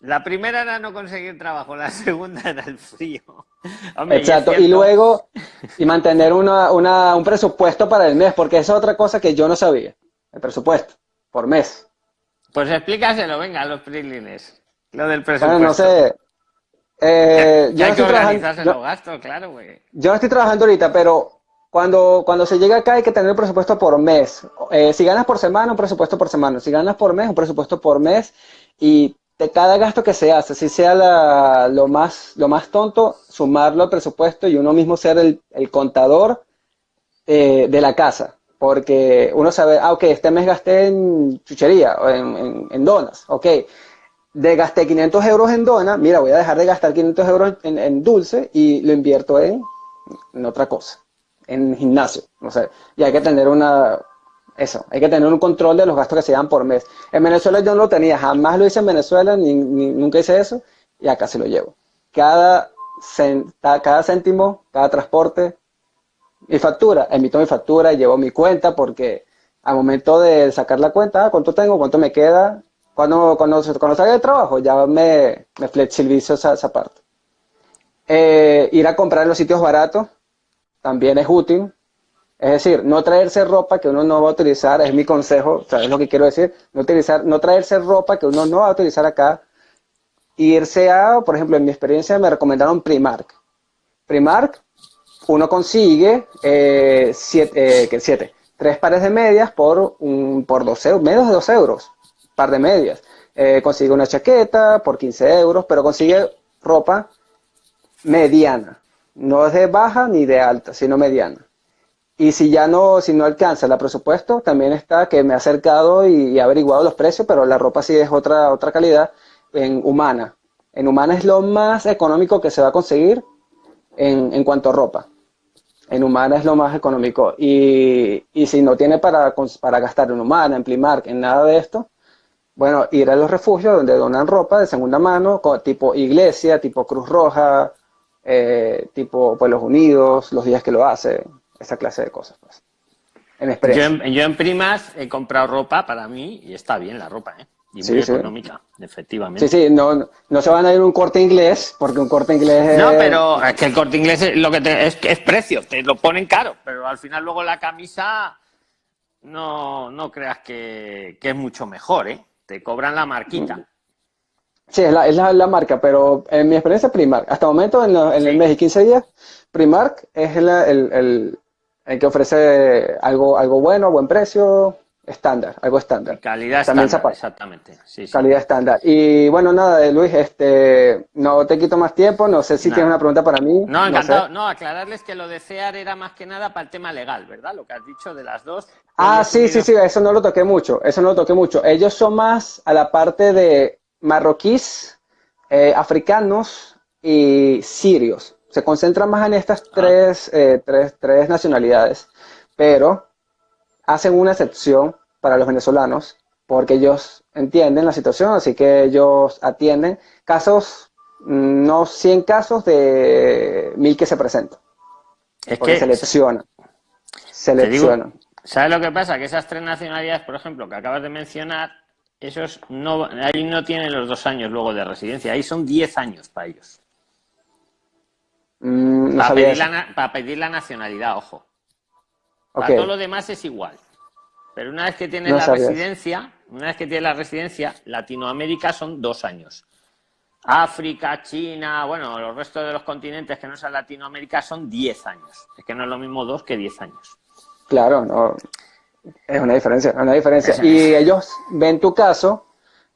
La primera era no conseguir trabajo, la segunda era el frío. Exacto, y, luego, y mantener una, una, un presupuesto para el mes, porque esa es otra cosa que yo no sabía, el presupuesto, por mes. Pues explícaselo, venga, a los prilines, lo del presupuesto. Bueno, no sé, eh, yo no estoy trabajando, los gastos, claro, güey. Yo no estoy trabajando ahorita, pero cuando, cuando se llega acá hay que tener un presupuesto por mes. Eh, si ganas por semana, un presupuesto por semana. Si ganas por mes, un presupuesto por mes. Y de cada gasto que se hace, si sea lo, más, lo más tonto, sumarlo al presupuesto y uno mismo ser el, contador eh, de la casa. Porque uno sabe, ah, ok, este mes gasté en chuchería en, donas, ok. De gasté 500 euros en donas, mira, voy a dejar de gastar 500 euros en, dulce y lo invierto en, en otra cosa, en gimnasio, no sé. Y hay que tener una, eso, hay que tener un control de los gastos que se dan por mes. En Venezuela yo no lo tenía, jamás lo hice en Venezuela, ni, nunca hice eso, y acá se lo llevo. Cada, cada céntimo, cada transporte, mi factura, emito mi factura llevo mi cuenta porque al momento de sacar la cuenta, ah, ¿cuánto tengo? ¿Cuánto me queda? Cuando, cuando, cuando salga de trabajo ya me, me flexibilizo esa, esa parte. Eh, ir a comprar en los sitios baratos también es útil es decir, no traerse ropa que uno no va a utilizar, es mi consejo, ¿sabes lo que quiero decir? No, utilizar, no traerse ropa que uno no va a utilizar acá. Irse a, por ejemplo, en mi experiencia me recomendaron Primark. Primark, uno consigue eh, siete, eh, siete, tres pares de medias por, un, por 12 euros, menos de 2 euros, par de medias. Eh, consigue una chaqueta por 15 euros, pero consigue ropa mediana. No es de baja ni de alta, sino mediana. Y si ya no, si no alcanza el presupuesto, también está que me ha acercado y, ha averiguado los precios, pero la ropa sí es otra, otra calidad en humana. En humana es lo más económico que se va a conseguir en, en cuanto a ropa. En humana es lo más económico. Y, y si no tiene para, para gastar en humana, en Primark, en nada de esto, bueno, ir a los refugios donde donan ropa de segunda mano, tipo iglesia, tipo Cruz Roja, eh, tipo Pueblos Unidos, los días que lo hace, esa clase de cosas. Pues. En yo, en, primas he comprado ropa para mí y está bien la ropa, ¿eh? Y muy económica, efectivamente. Sí, sí, no, no se van a ir un corte inglés, porque un corte inglés No, pero es que el corte inglés es, lo que es, es precio, te lo ponen caro, pero al final luego la camisa no, no creas que, es mucho mejor, ¿eh? Te cobran la marquita. Sí, es la, es la, marca, pero en mi experiencia Primark, hasta el momento en, en el mes y 15 días, Primark es el, el, el que ofrece algo, algo bueno, buen precio, estándar, algo estándar. Calidad estándar, exactamente. Calidad estándar. Y bueno, nada, Luis, este, no te quito más tiempo, no sé si tienes una pregunta para mí. No, encantado. No, aclararles que lo de CEAR era más que nada para el tema legal, ¿verdad? Lo que has dicho de las dos. Ah, sí, sí, sí, eso no lo toqué mucho, eso no lo toqué mucho. Ellos son más a la parte de marroquíes, eh, africanos y sirios se concentra más en estas ah. eh, tres, tres, nacionalidades, pero hacen una excepción para los venezolanos porque ellos entienden la situación, así que ellos atienden casos, mm, no 100 casos de mil que se presentan. Es que seleccionan. Seleccionan. ¿Sabes lo que pasa? Que esas tres nacionalidades, por ejemplo, que acabas de mencionar, esos no, ahí no tienen los dos años luego de residencia, ahí son 10 años para ellos. Mm, para, pedir la, nacionalidad, ojo. Para todo lo demás es igual. Pero una vez que tienes la residencia, una vez que tienes la residencia, Latinoamérica son dos años. África, China, bueno, los restos de los continentes que no son Latinoamérica son diez años. Es que no es lo mismo dos que diez años. Claro, no. Es una diferencia, una diferencia. Y ellos ven tu caso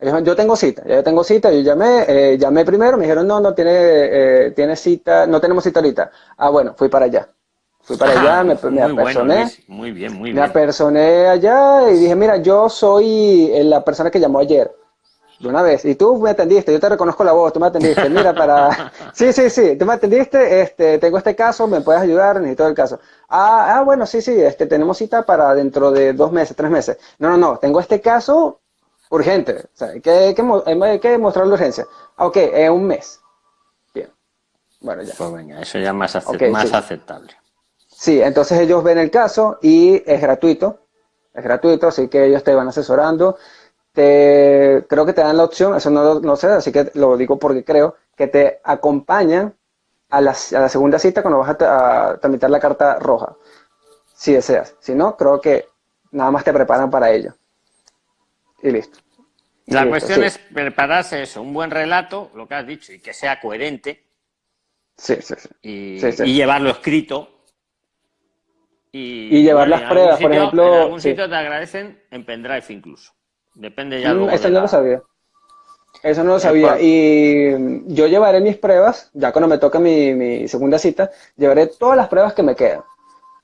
yo tengo cita, yo tengo cita, yo llamé, eh, llamé primero, me dijeron, no, no tiene, eh, tiene cita, no tenemos cita ahorita. Ah, bueno, fui para allá. Fui para allá, me, me apersoné. muy bien, muy bien. Me apersoné allá y dije, mira, yo soy eh, la persona que llamó ayer. De una vez. Y tú me atendiste, yo te reconozco la voz, tú me atendiste. Mira, para. Sí, sí, sí, tú me atendiste, este, tengo este caso, me puedes ayudar, necesito el caso. Ah, ah, bueno, sí, sí, este, tenemos cita para dentro de dos meses, tres meses. No, no, no, tengo este caso, urgente. O sea, hay que, hay que, mostrar la urgencia. Ah, ok, es un mes. Bueno, ya. Pues venga, eso ya es más, más aceptable. Sí, entonces ellos ven el caso y es gratuito. Es gratuito, así que ellos te van asesorando. Te, creo que te dan la opción, eso no, no sé, así que lo digo porque creo, que te acompañan a la, a la segunda cita cuando vas a, tramitar la carta roja, si deseas. Si no, creo que nada más te preparan para ello. Y listo. La cuestión es prepararse eso, un buen relato, lo que has dicho, y que sea coherente. Sí, sí, sí. Y, llevarlo escrito. Y, llevar las pruebas, por ejemplo. En algún sitio te agradecen en pendrive incluso. Depende ya. Mm, eso no lo sabía. Eso no lo sabía. Y yo llevaré mis pruebas, ya cuando me toque mi, mi segunda cita, llevaré todas las pruebas que me quedan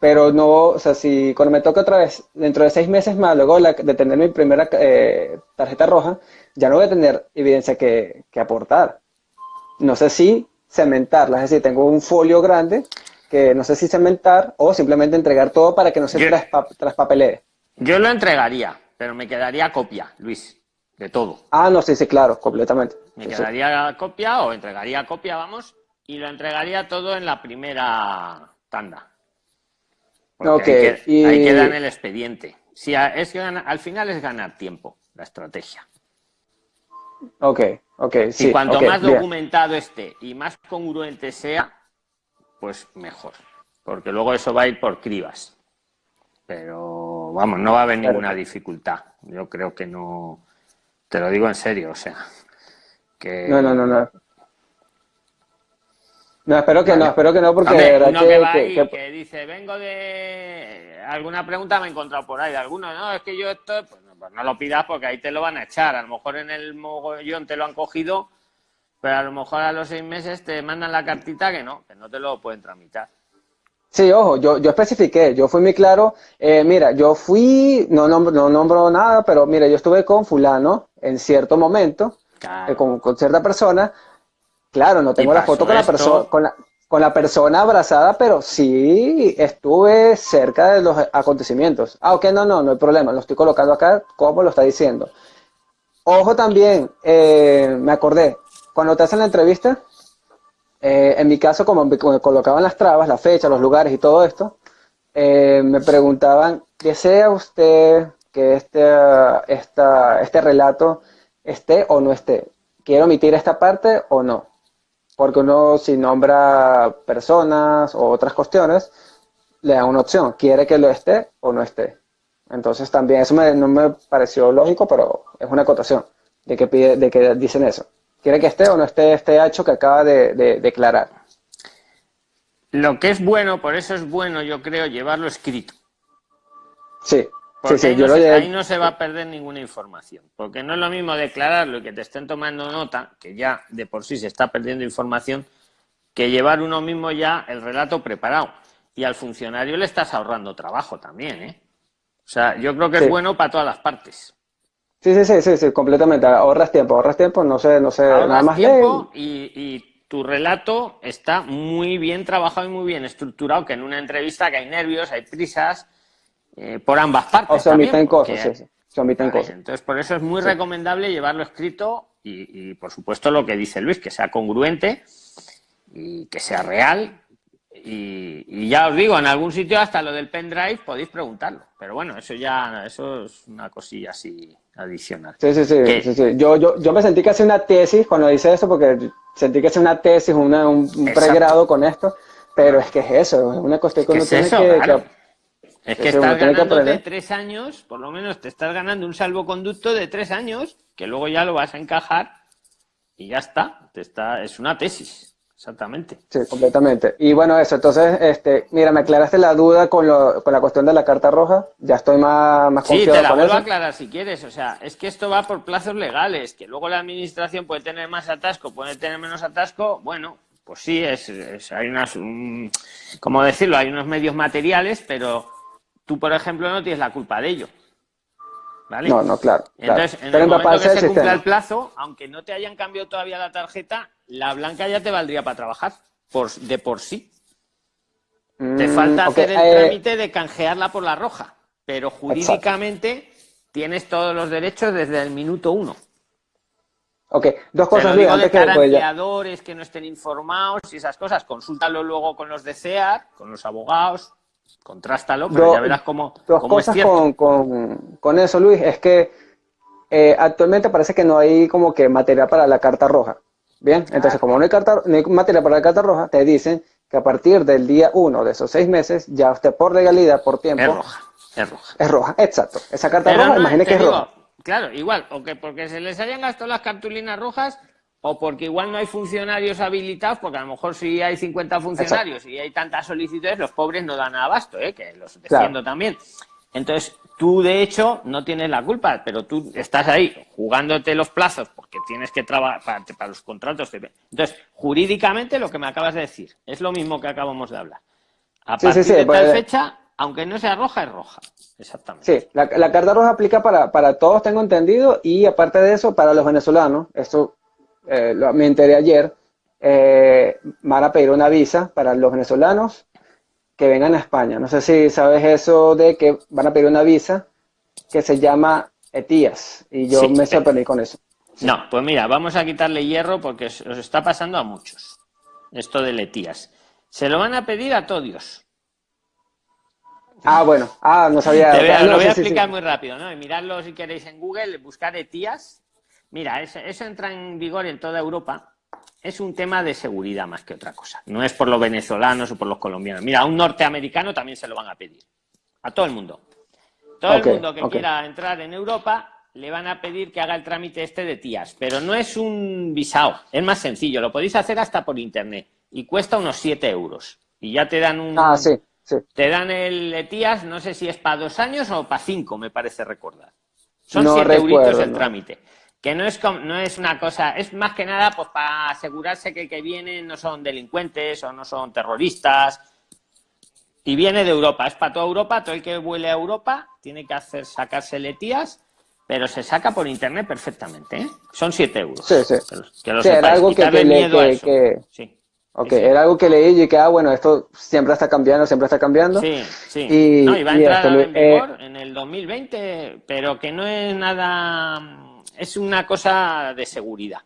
pero no, o sea, si cuando me toque otra vez, dentro de seis meses más, luego de tener mi primera eh, tarjeta roja, ya no voy a tener evidencia que, aportar. No sé si cementarla, es decir, tengo un folio grande que no sé si cementar o simplemente entregar todo para que no se traspapelee. Yo lo entregaría, pero me quedaría copia, Luis, de todo. Ah, no, sí, sí, claro, completamente. Me quedaría copia o entregaría copia, vamos, y lo entregaría todo en la primera tanda. Okay, ahí, queda en el expediente. Si es al final es ganar tiempo, la estrategia. Ok, ok, sí. Y cuanto más documentado esté y más congruente sea, pues mejor. Porque luego eso va a ir por cribas. Pero vamos, no va a haber ninguna dificultad. Yo creo que no. Te lo digo en serio, o sea. Que... No, no, no, no. No, espero que no, espero que no, porque uno que, va ahí, que, dice, vengo de alguna pregunta me he encontrado por ahí de alguno, no, es que yo esto, pues no, pues no, lo pidas porque ahí te lo van a echar, a lo mejor en el mogollón te lo han cogido, pero a lo mejor a los seis meses te mandan la cartita que no, que no te lo pueden tramitar. Sí, ojo, yo, yo especifiqué, yo fui muy claro, eh, mira, yo fui, no nombro, no nombro nada, pero mira, yo estuve con fulano en cierto momento, eh, con, con cierta persona, Claro, no tengo la foto con la, persona, con, la, con la persona abrazada, pero sí estuve cerca de los acontecimientos. Ah, ok, no, no, no hay problema, lo estoy colocando acá como lo está diciendo. Ojo también, eh, me acordé, cuando te hacen la entrevista, eh, en mi caso, como me colocaban las trabas, la fecha, los lugares y todo esto, eh, me preguntaban, ¿desea usted que este, esta, este relato esté o no esté? ¿Quiero omitir esta parte o no? porque uno si nombra personas o otras cuestiones, le da una opción, quiere que lo esté o no esté. Entonces también eso no me pareció lógico, pero es una acotación de que, pide, de que dicen eso. ¿Quiere que esté o no esté este hecho que acaba de, declarar? Lo que es bueno, por eso es bueno, yo creo, llevarlo escrito. Sí, porque ahí, no se, va a perder ninguna información. Porque no es lo mismo declararlo y que te estén tomando nota, que ya de por sí se está perdiendo información, que llevar uno mismo ya el relato preparado. Y al funcionario le estás ahorrando trabajo también, ¿eh? O sea, yo creo que es bueno para todas las partes. Sí, sí, sí, sí, sí, completamente. Ahorras tiempo, ahorras tiempo, no sé, no sé, nada más tiempo y, y tu relato está muy bien trabajado y muy bien estructurado, que en una entrevista que hay nervios, hay prisas, eh, por ambas partes. O se omiten cosas, sí, Se omiten cosas. Entonces, por eso es muy recomendable llevarlo escrito y, por supuesto, lo que dice Luis, que sea congruente y que sea real. Y, ya os digo, en algún sitio hasta lo del pendrive podéis preguntarlo. Pero bueno, eso ya eso es una cosilla así adicional. Sí, sí, sí. sí, Yo, yo, yo me sentí que hace una tesis cuando dice eso, porque sentí que hace una tesis, una, un, pregrado con esto. Pero es que es eso, es una cuestión que uno tiene que es que estás ganando de tres años, por lo menos te estás ganando un salvoconducto de tres años, que luego ya lo vas a encajar y ya está. Te está es una tesis, exactamente. Sí, completamente. Y bueno, eso, entonces, este, mira, me aclaraste la duda con, lo, con la cuestión de la carta roja, ya estoy más, más Sí, te la vuelvo a aclarar si quieres, o sea, es que esto va por plazos legales, que luego la administración puede tener más atasco, puede tener menos atasco, bueno, pues sí, es, hay unas, ¿cómo decirlo? Hay unos medios materiales, pero tú, por ejemplo, no tienes la culpa de ello. ¿Vale? No, no, claro. Entonces, en el momento que se cumpla el plazo, aunque no te hayan cambiado todavía la tarjeta, la blanca ya te valdría para trabajar, por, de por sí. te mm, falta hacer el eh, trámite de canjearla por la roja, pero jurídicamente tienes todos los derechos desde el minuto uno. Ok, dos cosas. Luis, antes de que, que no estén informados y esas cosas, consúltalo luego con los de CEAR, con los abogados, contrástalo, pero ya verás cómo, dos cosas Con, eso, Luis, es que eh, actualmente parece que no hay como que material para la carta roja. Bien, entonces como no hay, carta, no hay material para la carta roja, te dicen que a partir del día uno de esos seis meses, ya usted por legalidad, por tiempo... Es roja, es roja. Es roja, exacto. Esa carta roja, imagínese que es roja. Claro, igual, o que porque se les hayan gastado las cartulinas rojas, o porque igual no hay funcionarios habilitados, porque a lo mejor si hay 50 funcionarios y hay tantas solicitudes, los pobres no dan abasto, ¿eh? que los defiendo también. Entonces, tú de hecho no tienes la culpa, pero tú estás ahí jugándote los plazos porque tienes que trabajar para, los contratos. Entonces, jurídicamente lo que me acabas de decir es lo mismo que acabamos de hablar. A partir de tal pues, fecha, aunque no sea roja, es roja. Exactamente. Sí, la, carta roja aplica para, para, todos, tengo entendido, y aparte de eso, para los venezolanos, esto eh, lo, me enteré ayer, eh, van a pedir una visa para los venezolanos que vengan a España. No sé si sabes eso de que van a pedir una visa que se llama ETIAS, y yo me sorprendí con eso. No, pues mira, vamos a quitarle hierro porque os está pasando a muchos, esto de ETIAS. Se lo van a pedir a todos. Ah, bueno. Ah, no sabía. lo voy a explicar muy rápido, ¿no? Y miradlo si queréis en Google, buscar ETIAS. Mira, eso, entra en vigor en toda Europa. Es un tema de seguridad más que otra cosa. No es por los venezolanos o por los colombianos. Mira, a un norteamericano también se lo van a pedir. A todo el mundo. Todo el mundo que quiera entrar en Europa le van a pedir que haga el trámite este de TIAS. Pero no es un visado. Es más sencillo. Lo podéis hacer hasta por internet. Y cuesta unos 7 euros. Y ya te dan un... Ah, sí te dan el ETIAS, no sé si es para dos años o para cinco, me parece recordar. Son siete euritos el trámite. Que no es, no es una cosa, es más que nada pues para asegurarse que el que viene no son delincuentes o no son terroristas. Y viene de Europa, es para toda Europa, todo el que vuele a Europa tiene que hacer sacarse el ETIAS, pero se saca por internet perfectamente. ¿eh? Son siete euros. Sí, sí. Que lo, algo que, miedo a eso. Sí. Ok, era algo que leí y que, ah, bueno, esto siempre está cambiando, siempre está cambiando. Sí, sí. Y, no, a entrar en eh, vigor en el 2020, pero que no es nada, es una cosa de seguridad.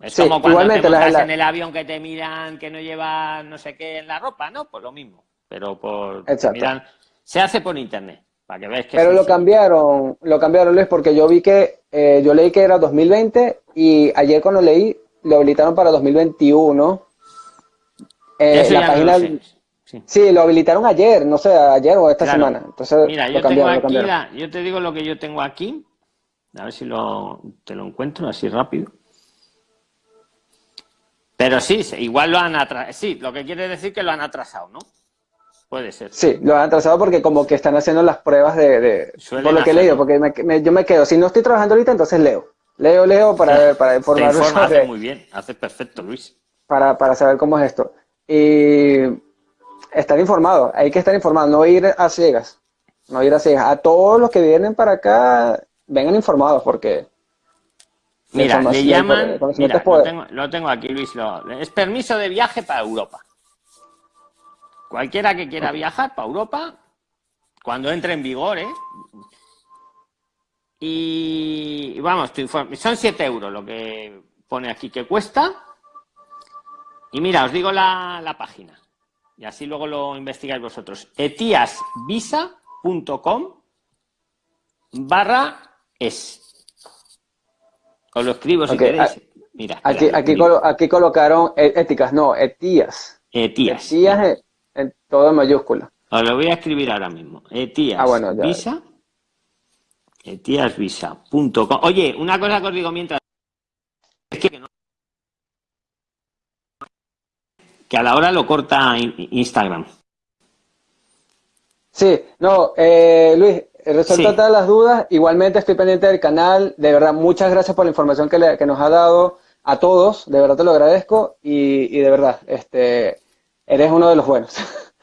Es como cuando te montas en el avión que te miran que no lleva no sé qué en la ropa, ¿no? Pues lo mismo, pero por miran, se hace por internet, para que veas que Pero lo cambiaron, lo cambiaron Luis, porque yo vi que, eh, yo leí que era 2020 y ayer cuando leí lo habilitaron para 2021. Eh, la página, sí. lo habilitaron ayer, no sé, ayer o esta semana. Entonces, Mira, yo tengo aquí, yo te digo lo que yo tengo aquí, a ver si lo, te lo encuentro así rápido. Pero sí, igual lo han atrasado. Sí, lo que quiere decir que lo han atrasado, ¿no? Puede ser. Sí, lo han atrasado porque como que están haciendo las pruebas de... por lo que he leído, porque yo me quedo, si no estoy trabajando ahorita, entonces leo. Leo, leo para, para informar. hace muy bien, hace perfecto, Luis. Para, para saber cómo es esto. Y estar informado, hay que estar informado, no ir a ciegas. No ir a ciegas. A todos los que vienen para acá, vengan informados porque... Mira, le llaman, mira, lo, tengo, lo, tengo, aquí, Luis, es permiso de viaje para Europa. Cualquiera que quiera viajar para Europa, cuando entre en vigor, ¿eh? Y vamos, son 7 euros lo que pone aquí que cuesta. Y mira, os digo la, página. Y así luego lo investigáis vosotros. etiasvisa.com barra es. Os lo escribo si queréis. Mira, aquí, aquí, aquí, colocaron e, éticas, no, etías. Etías. Etías en, todo mayúscula. Os lo voy a escribir ahora mismo. Etías. Ah, bueno, Visa etiasvisa.com. Oye, una cosa que os digo mientras. Es que, que a la hora lo corta Instagram. Sí, no, eh, Luis, resuelto todas las dudas. Igualmente estoy pendiente del canal. De verdad, muchas gracias por la información que, que nos ha dado a todos. De verdad te lo agradezco y, y de verdad, este, eres uno de los buenos.